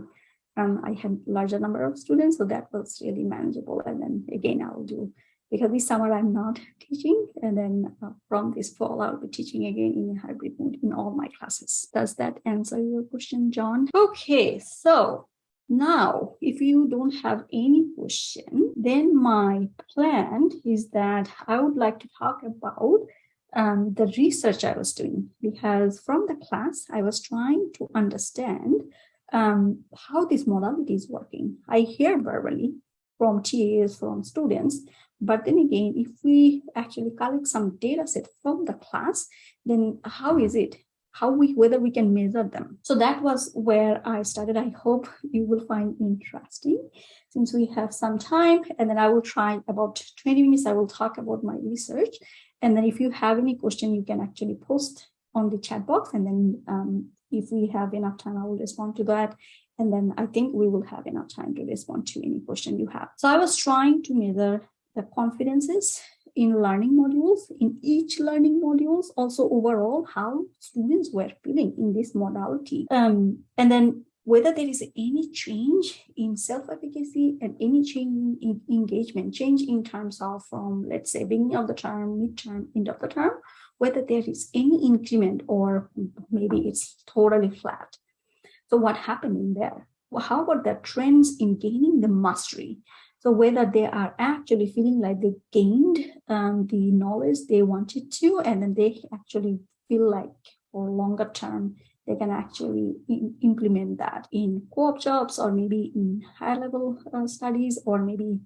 um, I had larger number of students, so that was really manageable. And then again, I'll do, because this summer I'm not teaching, and then uh, from this fall, I'll be teaching again in a hybrid mode in all my classes. Does that answer your question, John? Okay, so now, if you don't have any question, then my plan is that I would like to talk about um, the research I was doing because from the class, I was trying to understand um, how this modality is working. I hear verbally from TAs, from students, but then again, if we actually collect some data set from the class, then how is it? How we whether we can measure them. So that was where I started. I hope you will find interesting since we have some time and then I will try about 20 minutes. I will talk about my research and then if you have any question, you can actually post on the chat box. And then um, if we have enough time, I will respond to that. And then I think we will have enough time to respond to any question you have. So I was trying to measure the confidences in learning modules, in each learning modules, also overall how students were feeling in this modality. Um, and then whether there is any change in self-efficacy and any change in engagement, change in terms of from, let's say, beginning of the term, midterm, end of the term, whether there is any increment or maybe it's totally flat. So what happened in there? Well, how about the trends in gaining the mastery? So whether they are actually feeling like they gained um, the knowledge they wanted to, and then they actually feel like for longer term, they can actually implement that in co-op jobs or maybe in higher level uh, studies or maybe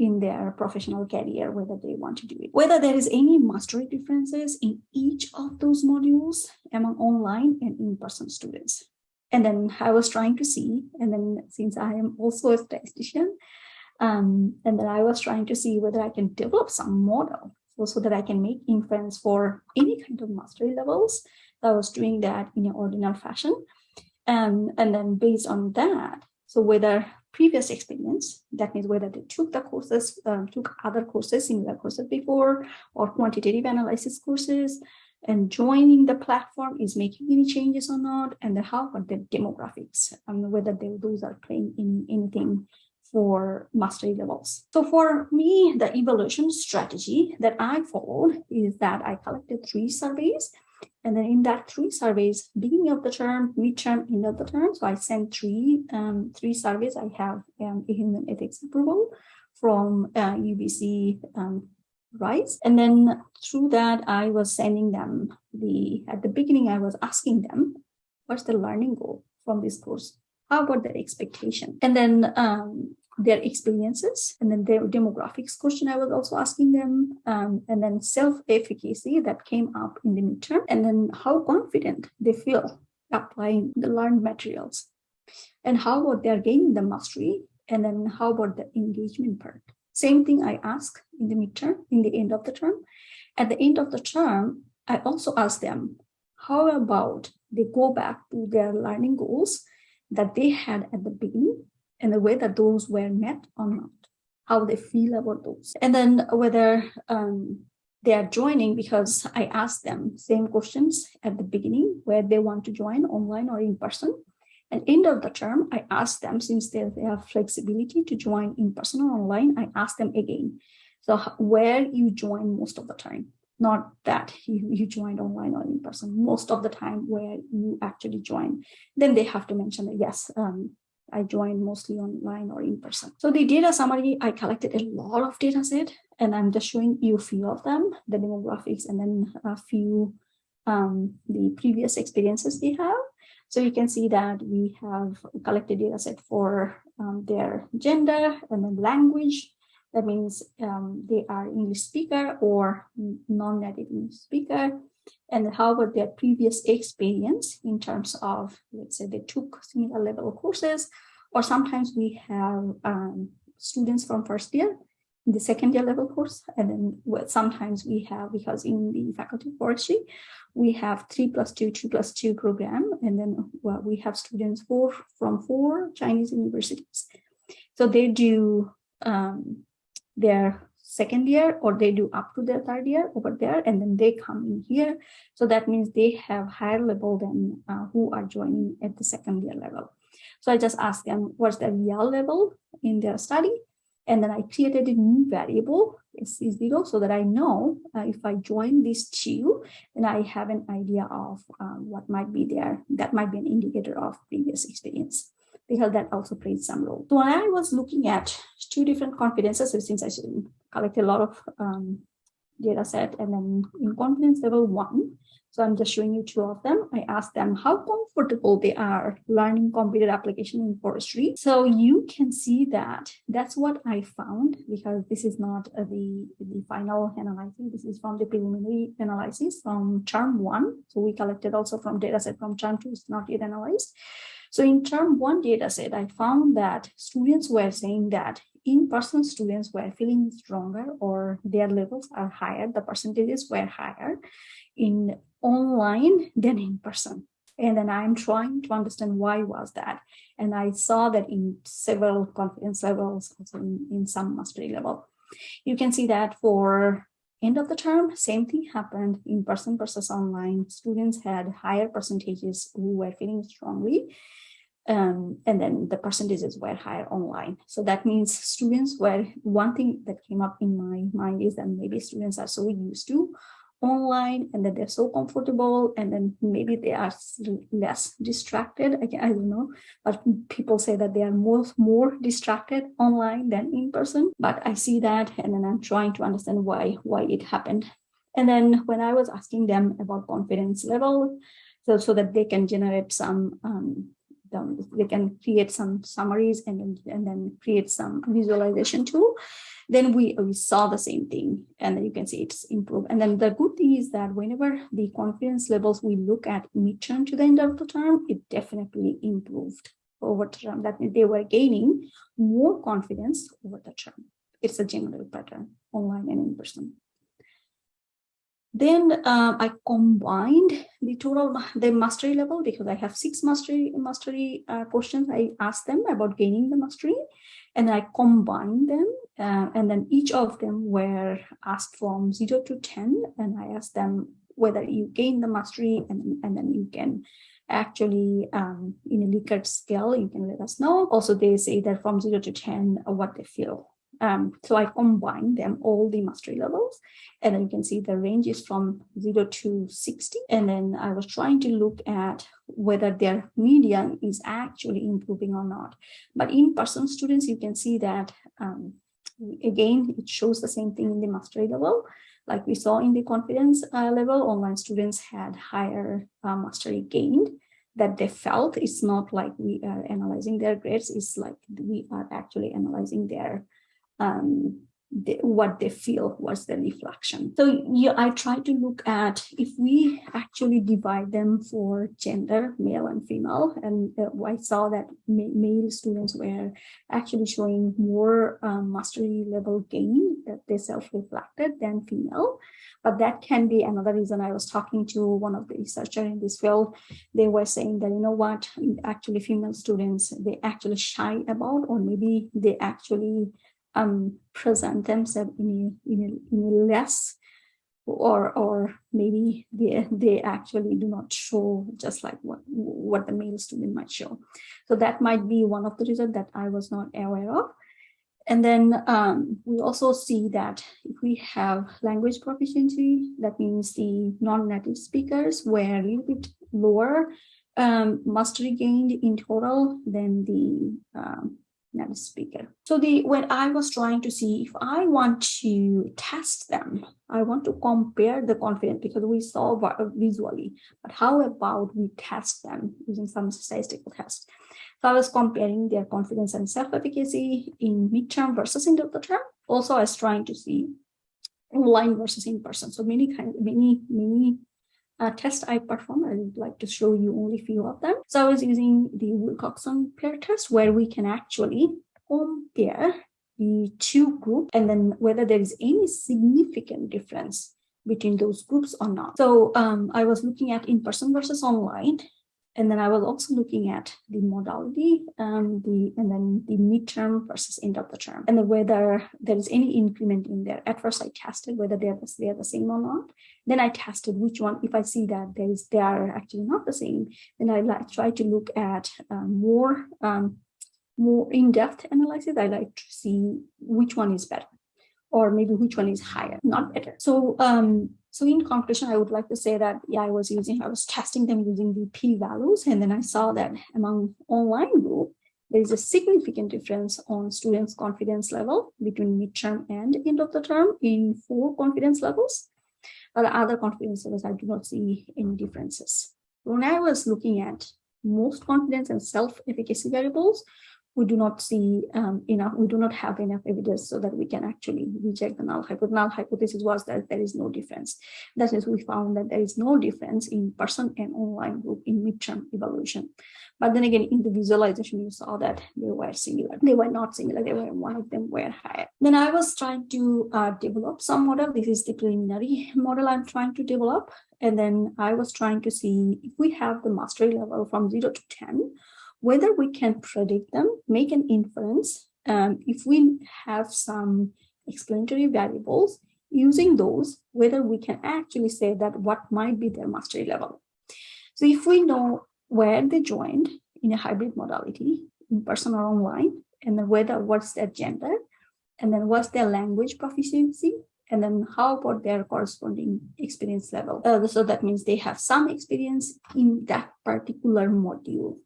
in their professional career, whether they want to do it. Whether there is any mastery differences in each of those modules among online and in-person students. And then I was trying to see, and then since I am also a statistician, um, and then I was trying to see whether I can develop some model so, so that I can make inference for any kind of mastery levels. I was doing that in an ordinal fashion. And, and then based on that, so whether previous experience, that means whether they took the courses, um, took other courses, similar courses before, or quantitative analysis courses, and joining the platform is making any changes or not, and then how about the demographics, and whether they, those are playing in anything for mastery levels. So for me, the evaluation strategy that I followed is that I collected three surveys. And then in that three surveys, beginning of the term, midterm, end of the term. So I sent three, um, three surveys. I have um, a human ethics approval from uh, UBC um, RISE. And then through that, I was sending them the, at the beginning, I was asking them, what's the learning goal from this course? How about the expectation? And then um, their experiences and then their demographics question I was also asking them um, and then self-efficacy that came up in the midterm and then how confident they feel applying the learned materials and how about they're gaining the mastery and then how about the engagement part? Same thing I ask in the midterm in the end of the term. At the end of the term I also ask them how about they go back to their learning goals that they had at the beginning and the way that those were met or not, how they feel about those. And then whether um, they are joining because I asked them same questions at the beginning where they want to join online or in person. And end of the term, I asked them since they, they have flexibility to join in person or online, I asked them again. So where you join most of the time, not that you, you joined online or in person, most of the time where you actually join, then they have to mention that yes, um, I joined mostly online or in person. So the data summary, I collected a lot of data set and I'm just showing you a few of them, the demographics and then a few um, the previous experiences they have. So you can see that we have collected data set for um, their gender and then language. That means um, they are English speaker or non-native English speaker and how about their previous experience in terms of, let's say they took similar level courses, or sometimes we have um, students from first year in the second year level course, and then sometimes we have, because in the faculty of forestry, we have three plus two, two plus two program, and then well, we have students four from four Chinese universities. So they do um, their second year or they do up to their third year over there and then they come in here. So that means they have higher level than uh, who are joining at the second year level. So i just asked them what's their real level in their study? And then i created a new variable c0 so that i know uh, if i join these two then i have an idea of uh, what might be there that might be an indicator of previous experience because that also plays some role. So when I was looking at two different confidences, since I collected a lot of um, data set and then in confidence level one, so I'm just showing you two of them. I asked them how comfortable they are learning computer application in forestry. So you can see that that's what I found because this is not the, the final analysis. This is from the preliminary analysis from term one. So we collected also from data set from term two, it's not yet analyzed. So in term one data set, I found that students were saying that in-person students were feeling stronger or their levels are higher, the percentages were higher in online than in person. And then I'm trying to understand why was that. And I saw that in several confidence levels, also in, in some mastery level. You can see that for end of the term, same thing happened in person versus online. Students had higher percentages who were feeling strongly um, and then the percentages were higher online. So that means students were, one thing that came up in my mind is that maybe students are so used to online and that they're so comfortable and then maybe they are less distracted. I, I don't know, but people say that they are more, more distracted online than in person. But I see that and then I'm trying to understand why, why it happened. And then when I was asking them about confidence level, so, so that they can generate some um, um, they can create some summaries and then, and then create some visualization tool. Then we, we saw the same thing and then you can see it's improved. And then the good thing is that whenever the confidence levels we look at midterm to the end of the term it definitely improved over term that they were gaining more confidence over the term. It's a general pattern online and in person Then um, I combined the total the mastery level because I have six mastery mastery uh, questions. I asked them about gaining the mastery, and I combined them, uh, and then each of them were asked from zero to ten, and I asked them whether you gain the mastery, and and then you can actually um, in a Likert scale, you can let us know. Also, they say that from zero to 10, uh, what they feel um, so I combine them all the mastery levels and then you can see the range is from 0 to 60 and then I was trying to look at whether their median is actually improving or not. But in-person students, you can see that um, again, it shows the same thing in the mastery level. Like we saw in the confidence uh, level, online students had higher uh, mastery gained that they felt. It's not like we are analyzing their grades, it's like we are actually analyzing their um, the, what they feel was the reflection. So yeah, I try to look at if we actually divide them for gender, male and female, and uh, I saw that ma male students were actually showing more um, mastery level gain that they self-reflected than female. But that can be another reason I was talking to one of the researchers in this field. They were saying that, you know what, actually female students, they actually shy about, or maybe they actually um, present themselves in a, in a, in a less or or maybe they they actually do not show just like what what the male student might show. So that might be one of the reasons that i was not aware of. And then um, we also see that if we have language proficiency that means the non-native speakers were a little bit lower um, mastery gained in total than the um, native speaker. So the when I was trying to see if I want to test them, I want to compare the confidence because we saw uh, visually, but how about we test them using some statistical tests? So I was comparing their confidence and self-efficacy in midterm versus end of the term. Also, I was trying to see online versus in person. So many kind, many, many uh, test I performed. I would like to show you only a few of them. So I was using the Wilcoxon pair test where we can actually compare the two groups and then whether there is any significant difference between those groups or not. So um, I was looking at in-person versus online and then I was also looking at the modality, um, the and then the midterm versus end of the term, and whether there is any increment in there. At first, I tested whether they are the, they are the same or not. Then I tested which one. If I see that there is they are actually not the same, then I like try to look at um, more um, more in-depth analysis. I like to see which one is better or maybe which one is higher, not better. So, um, so in conclusion, I would like to say that, yeah, I was using, I was testing them using the p-values, and then I saw that among online group, there is a significant difference on students' confidence level between midterm and end of the term in four confidence levels. But other confidence levels, I do not see any differences. When I was looking at most confidence and self-efficacy variables, we do not see um, enough, we do not have enough evidence so that we can actually reject the null hypothesis. Null hypothesis was that there is no difference. That is, we found that there is no difference in person and online group in midterm evaluation. But then again, in the visualization, you saw that they were similar. They were not similar. They were one of them were higher. Then I was trying to uh, develop some model. This is the preliminary model I'm trying to develop. And then I was trying to see if we have the mastery level from zero to 10, whether we can predict them, make an inference, um, if we have some explanatory variables, using those, whether we can actually say that what might be their mastery level. So if we know where they joined in a hybrid modality, in person or online, and then whether what's their gender, and then what's their language proficiency, and then how about their corresponding experience level. Uh, so that means they have some experience in that particular module.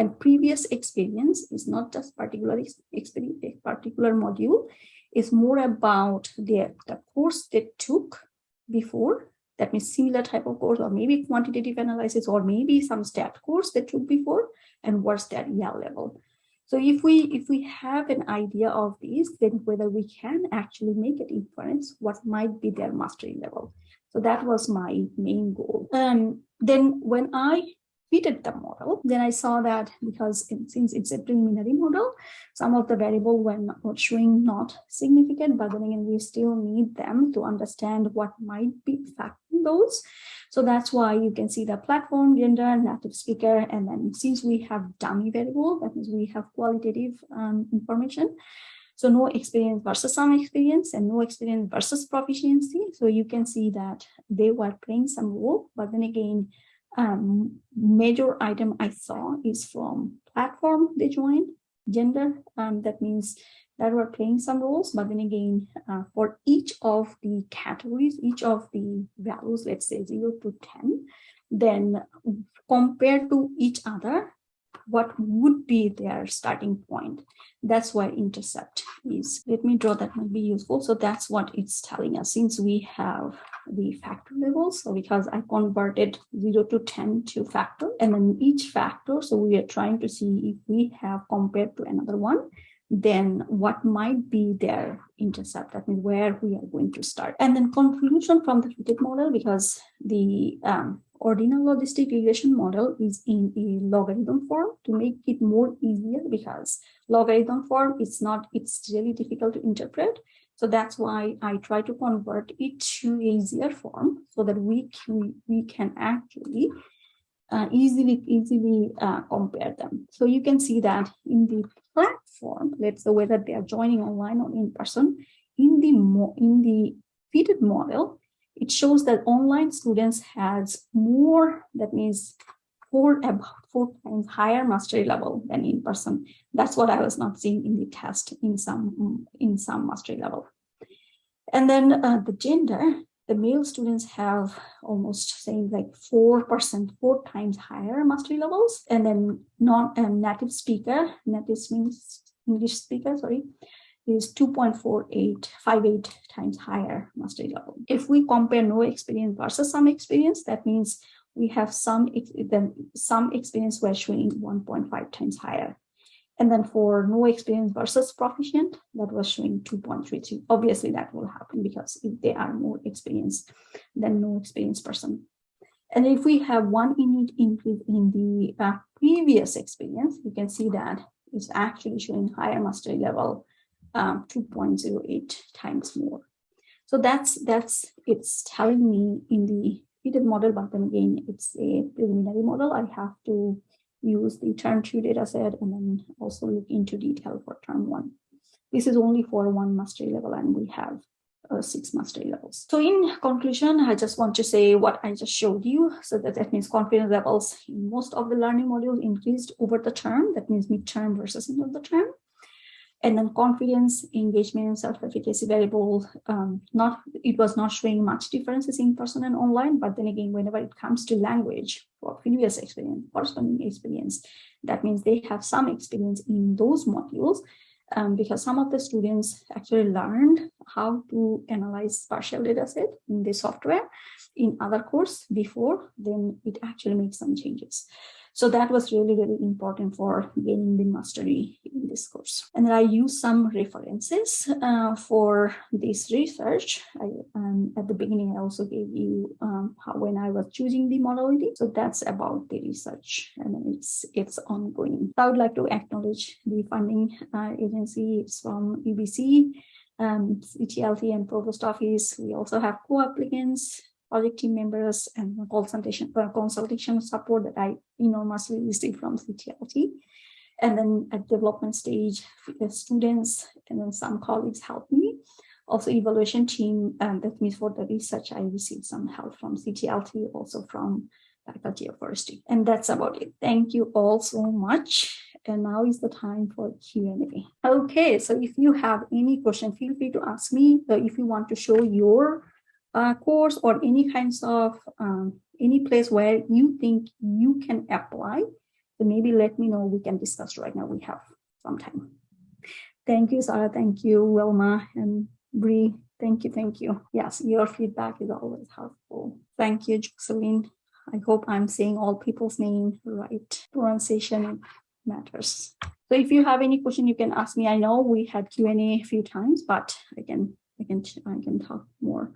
And previous experience is not just particular experience, particular module, is more about the, the course they took before, that means similar type of course, or maybe quantitative analysis, or maybe some stat course they took before, and what's that EL level. So if we if we have an idea of these, then whether we can actually make an inference, what might be their mastery level. So that was my main goal. Um, then when I fitted the model, then I saw that because it, since it's a preliminary model, some of the variable were not were showing not significant, but then again, we still need them to understand what might be affecting those. So that's why you can see the platform, gender, native speaker, and then since we have dummy variable, that means we have qualitative um, information. So no experience versus some experience and no experience versus proficiency. So you can see that they were playing some role, but then again, um, major item I saw is from platform they joined, gender, um, that means that were playing some roles, but then again, uh, for each of the categories, each of the values, let's say 0 to 10, then compared to each other, what would be their starting point. That's why intercept is. Let me draw that might be useful. So that's what it's telling us since we have the factor levels. So because I converted 0 to 10 to factor and then each factor. So we are trying to see if we have compared to another one, then what might be their intercept, that means where we are going to start. And then conclusion from the fitted model, because the um, ordinal logistic regression model is in a logarithm form to make it more easier because logarithm form is not, it's really difficult to interpret. So that's why I try to convert it to easier form so that we can, we can actually uh, easily easily uh, compare them. So you can see that in the platform, let's say whether they are joining online or in person, in the in the fitted model, it shows that online students has more, that means four about four times higher mastery level than in person. That's what I was not seeing in the test in some in some mastery level. And then uh, the gender, the male students have almost saying like 4%, four times higher mastery levels. And then non um, native speaker, native means English speaker, sorry, is 2.4858 times higher mastery level. If we compare no experience versus some experience, that means we have some then some experience were showing 1.5 times higher. And then for no experience versus proficient, that was showing 2.33. Obviously, that will happen because if they are more experienced than no experienced person. And if we have one unit increase in the uh, previous experience, you can see that it's actually showing higher mastery level, um, 2.08 times more. So that's that's it's telling me in the fitted model, but then again, it's a preliminary model. I have to use the term two data set and then also look into detail for term one. This is only for one mastery level and we have uh, six mastery levels. So in conclusion, I just want to say what I just showed you. So that, that means confidence levels in most of the learning modules increased over the term. That means midterm versus end of the term. And then confidence, engagement, and self-efficacy variable, um, not it was not showing much differences in person and online, but then again, whenever it comes to language or previous experience, corresponding experience, that means they have some experience in those modules um, because some of the students actually learned how to analyze partial data set in the software in other course before, then it actually makes some changes. So that was really, really important for gaining the mastery in this course. And then I use some references uh, for this research. I, um, at the beginning, I also gave you um, how, when I was choosing the modality. So that's about the research and it's, it's ongoing. I would like to acknowledge the funding uh, agency. It's from UBC, um, CTLT and Provost Office. We also have co-applicants project team members and consultation uh, consultation support that I enormously received from CTLT. And then at development stage, students and then some colleagues helped me. Also evaluation team, um, that means for the research, I received some help from CTLT, also from faculty of forestry. And that's about it. Thank you all so much. And now is the time for Q&A. Okay, so if you have any question, feel free to ask me. If you want to show your uh, course or any kinds of um, any place where you think you can apply, then maybe let me know. We can discuss right now. We have some time. Thank you, Sarah. Thank you, Wilma and Bree. Thank you. Thank you. Yes, your feedback is always helpful. Thank you, Jocelyn. I hope I'm saying all people's name right. Pronunciation matters. So if you have any question, you can ask me. I know we had Q&A a few times, but I can, I can, I can talk more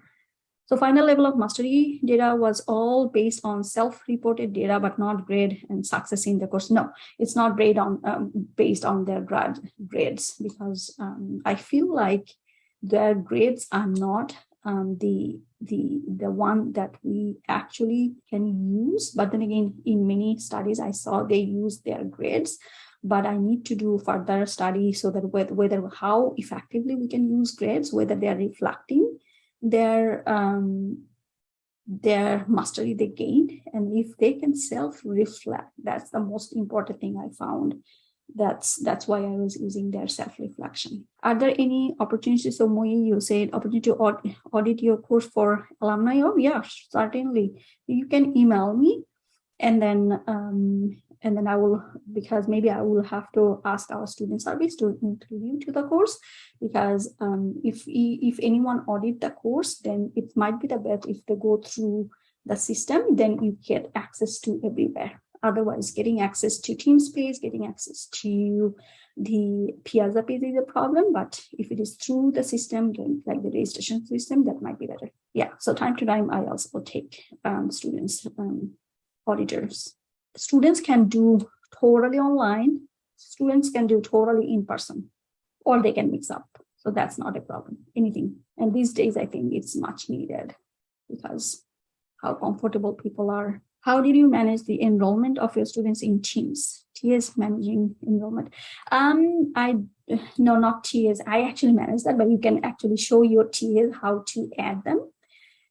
So final level of mastery data was all based on self-reported data, but not grade and success in the course. No, it's not grade on um, based on their grad grades because um, I feel like their grades are not um, the the the one that we actually can use. But then again, in many studies, I saw they use their grades. But I need to do further study so that whether, whether how effectively we can use grades, whether they are reflecting their um, their mastery they gained, and if they can self-reflect, that's the most important thing I found that's that's why I was using their self-reflection. Are there any opportunities? So Moi, you said opportunity to audit, audit your course for alumni. Oh yeah, certainly. You can email me and then um, and then I will because maybe I will have to ask our student service to include you to the course because um, if if anyone audit the course, then it might be the best if they go through the system, then you get access to everywhere. Otherwise, getting access to Teamspace, getting access to the Piazza page is a problem, but if it is through the system, then like the registration system, that might be better. Yeah, so time to time, I also take um, students, um, auditors. Students can do totally online. Students can do totally in person, or they can mix up. So that's not a problem, anything. And these days, I think it's much needed because how comfortable people are how did you manage the enrollment of your students in teams? TAs managing enrollment. Um, I no, not TAs. I actually manage that, but you can actually show your TAs how to add them.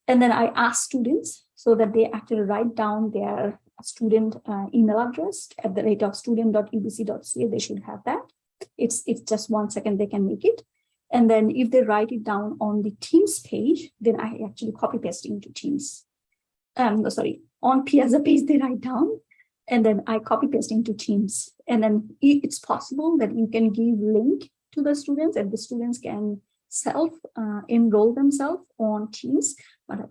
And then I ask students so that they actually write down their student uh, email address at the rate of student.ubc.ca. They should have that. It's it's just one second they can make it. And then if they write it down on the Teams page, then I actually copy paste into Teams. Um, sorry, on Piazza page they write down and then I copy paste into Teams. And then it's possible that you can give link to the students and the students can self uh, enroll themselves on Teams,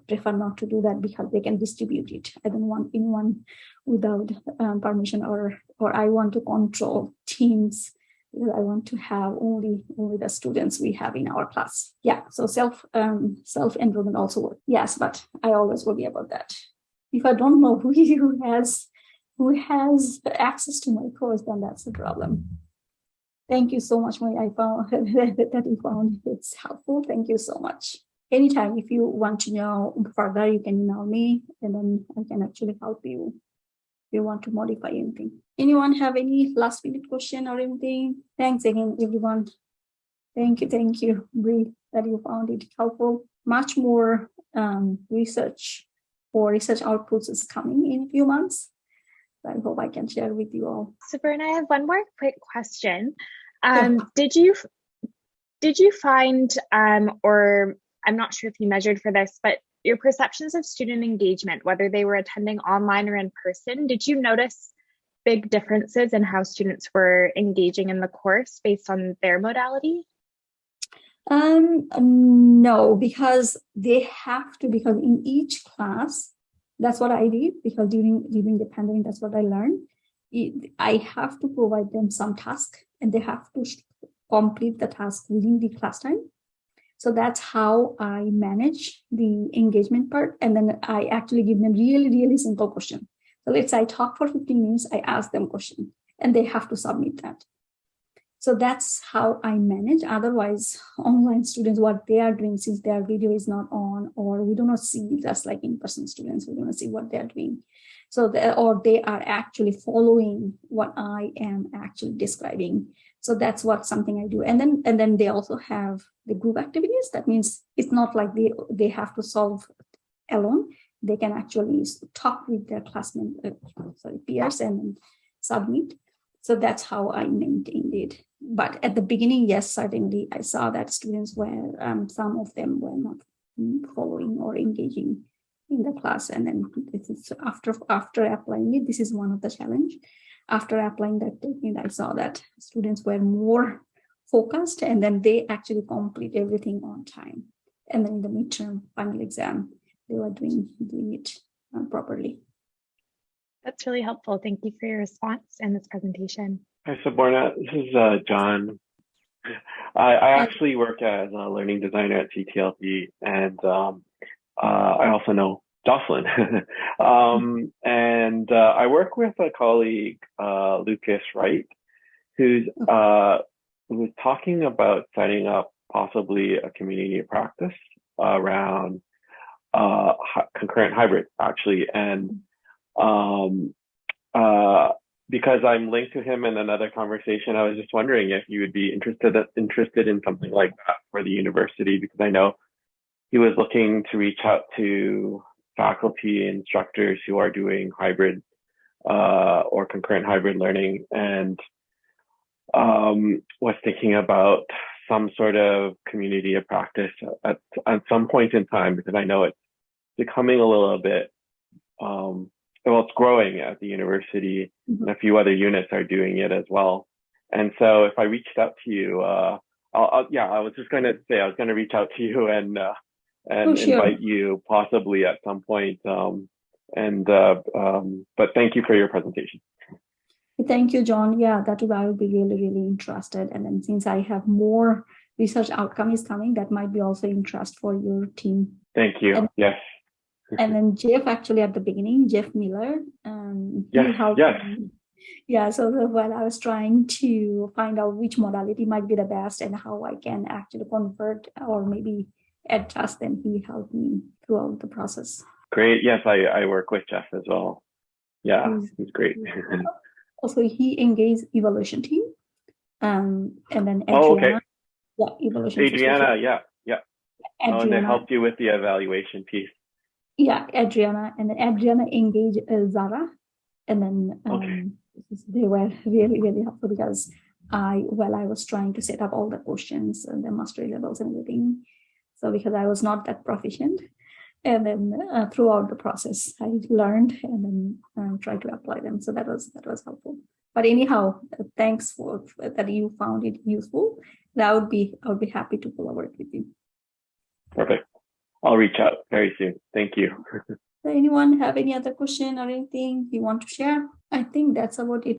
prefer not to do that because they can distribute it. I don't want anyone without um, permission or or I want to control Teams because I want to have only only the students we have in our class. Yeah, so self um, self enrollment also works. Yes, but I always worry about that if I don't know who, who has who has access to my course, then that's the problem. Thank you so much, my I found that you found it's helpful. Thank you so much. Anytime, if you want to know further, you can email me and then I can actually help you if you want to modify anything. Anyone have any last minute question or anything? Thanks again, everyone. Thank you, thank you, Bree, that you found it helpful. Much more um, research or research outputs is coming in a few months. I hope I can share with you all. Super, and I have one more quick question. Um, yeah. Did you did you find, um, or I'm not sure if you measured for this, but your perceptions of student engagement, whether they were attending online or in person, did you notice big differences in how students were engaging in the course based on their modality? Um, no, because they have to, because in each class, that's what I did, because during, during the pandemic, that's what I learned. I have to provide them some task and they have to complete the task within the class time. So that's how I manage the engagement part. And then I actually give them really, really simple question. So let's say I talk for 15 minutes, I ask them question and they have to submit that. So that's how I manage. Otherwise, online students, what they are doing since their video is not on, or we do not see just like in-person students, we do not see what they're doing. So they, or they are actually following what I am actually describing. So that's what something I do. And then and then they also have the group activities. That means it's not like they they have to solve alone. They can actually talk with their classmates, uh, sorry, peers and submit. So that's how I maintained it. But at the beginning, yes, certainly I saw that students were, um, some of them were not following or engaging in the class. And then this is after, after applying it, this is one of the challenge. After applying that technique, I saw that students were more focused and then they actually complete everything on time. And then in the midterm final exam, they were doing, doing it uh, properly. That's really helpful. Thank you for your response and this presentation. Hi, Saborna. This is uh, John. I, I, actually work as a learning designer at CTLT, and um, uh, I also know Jocelyn. um, and uh, I work with a colleague, uh, Lucas Wright, who's uh, who's talking about setting up possibly a community of practice around uh, concurrent hybrid, actually. And um, uh, because I'm linked to him in another conversation, I was just wondering if you would be interested interested in something like that for the university, because I know he was looking to reach out to faculty instructors who are doing hybrid uh, or concurrent hybrid learning and um, was thinking about some sort of community of practice at, at some point in time because I know it's becoming a little bit um, well, it's growing at the university, and a few other units are doing it as well. And so, if I reached out to you, uh, I'll, I'll, yeah, I was just going to say I was going to reach out to you and uh, and Oh, sure. invite you possibly at some point. Um, and uh, um, but thank you for your presentation. Thank you, John. Yeah, that I would be really, really interested. And then since I have more research outcome is coming, that might be also interest for your team. Thank you. And- yes. And then Jeff actually at the beginning, Jeff Miller, um, Yes, yes. me. Yeah, so the- while I was trying to find out which modality might be the best and how I can actually convert or maybe adjust, then he helped me throughout the process. Great. Yes, I, I work with Jeff as well. Yeah, He's- he's great. Also, he engaged evolution team. Um, and then Adriana, Oh, okay. Adriana. Yeah, evaluation. Adriana, yeah, yeah. Oh, and they helped you with the evaluation piece. yeah, Adriana, and then Adriana engaged uh, Zara, and then Okay. um, they were really really helpful because I while I was trying to set up all the questions and the mastery levels and everything, so because I was not that proficient, and then uh, throughout the process I learned and then um, tried to apply them. So that was that was helpful. But anyhow, uh, thanks for that you found it useful. That would be I would be happy to collaborate with you. Perfect. I'll reach out very soon. Thank you. Does anyone have any other question or anything you want to share? I think that's about it.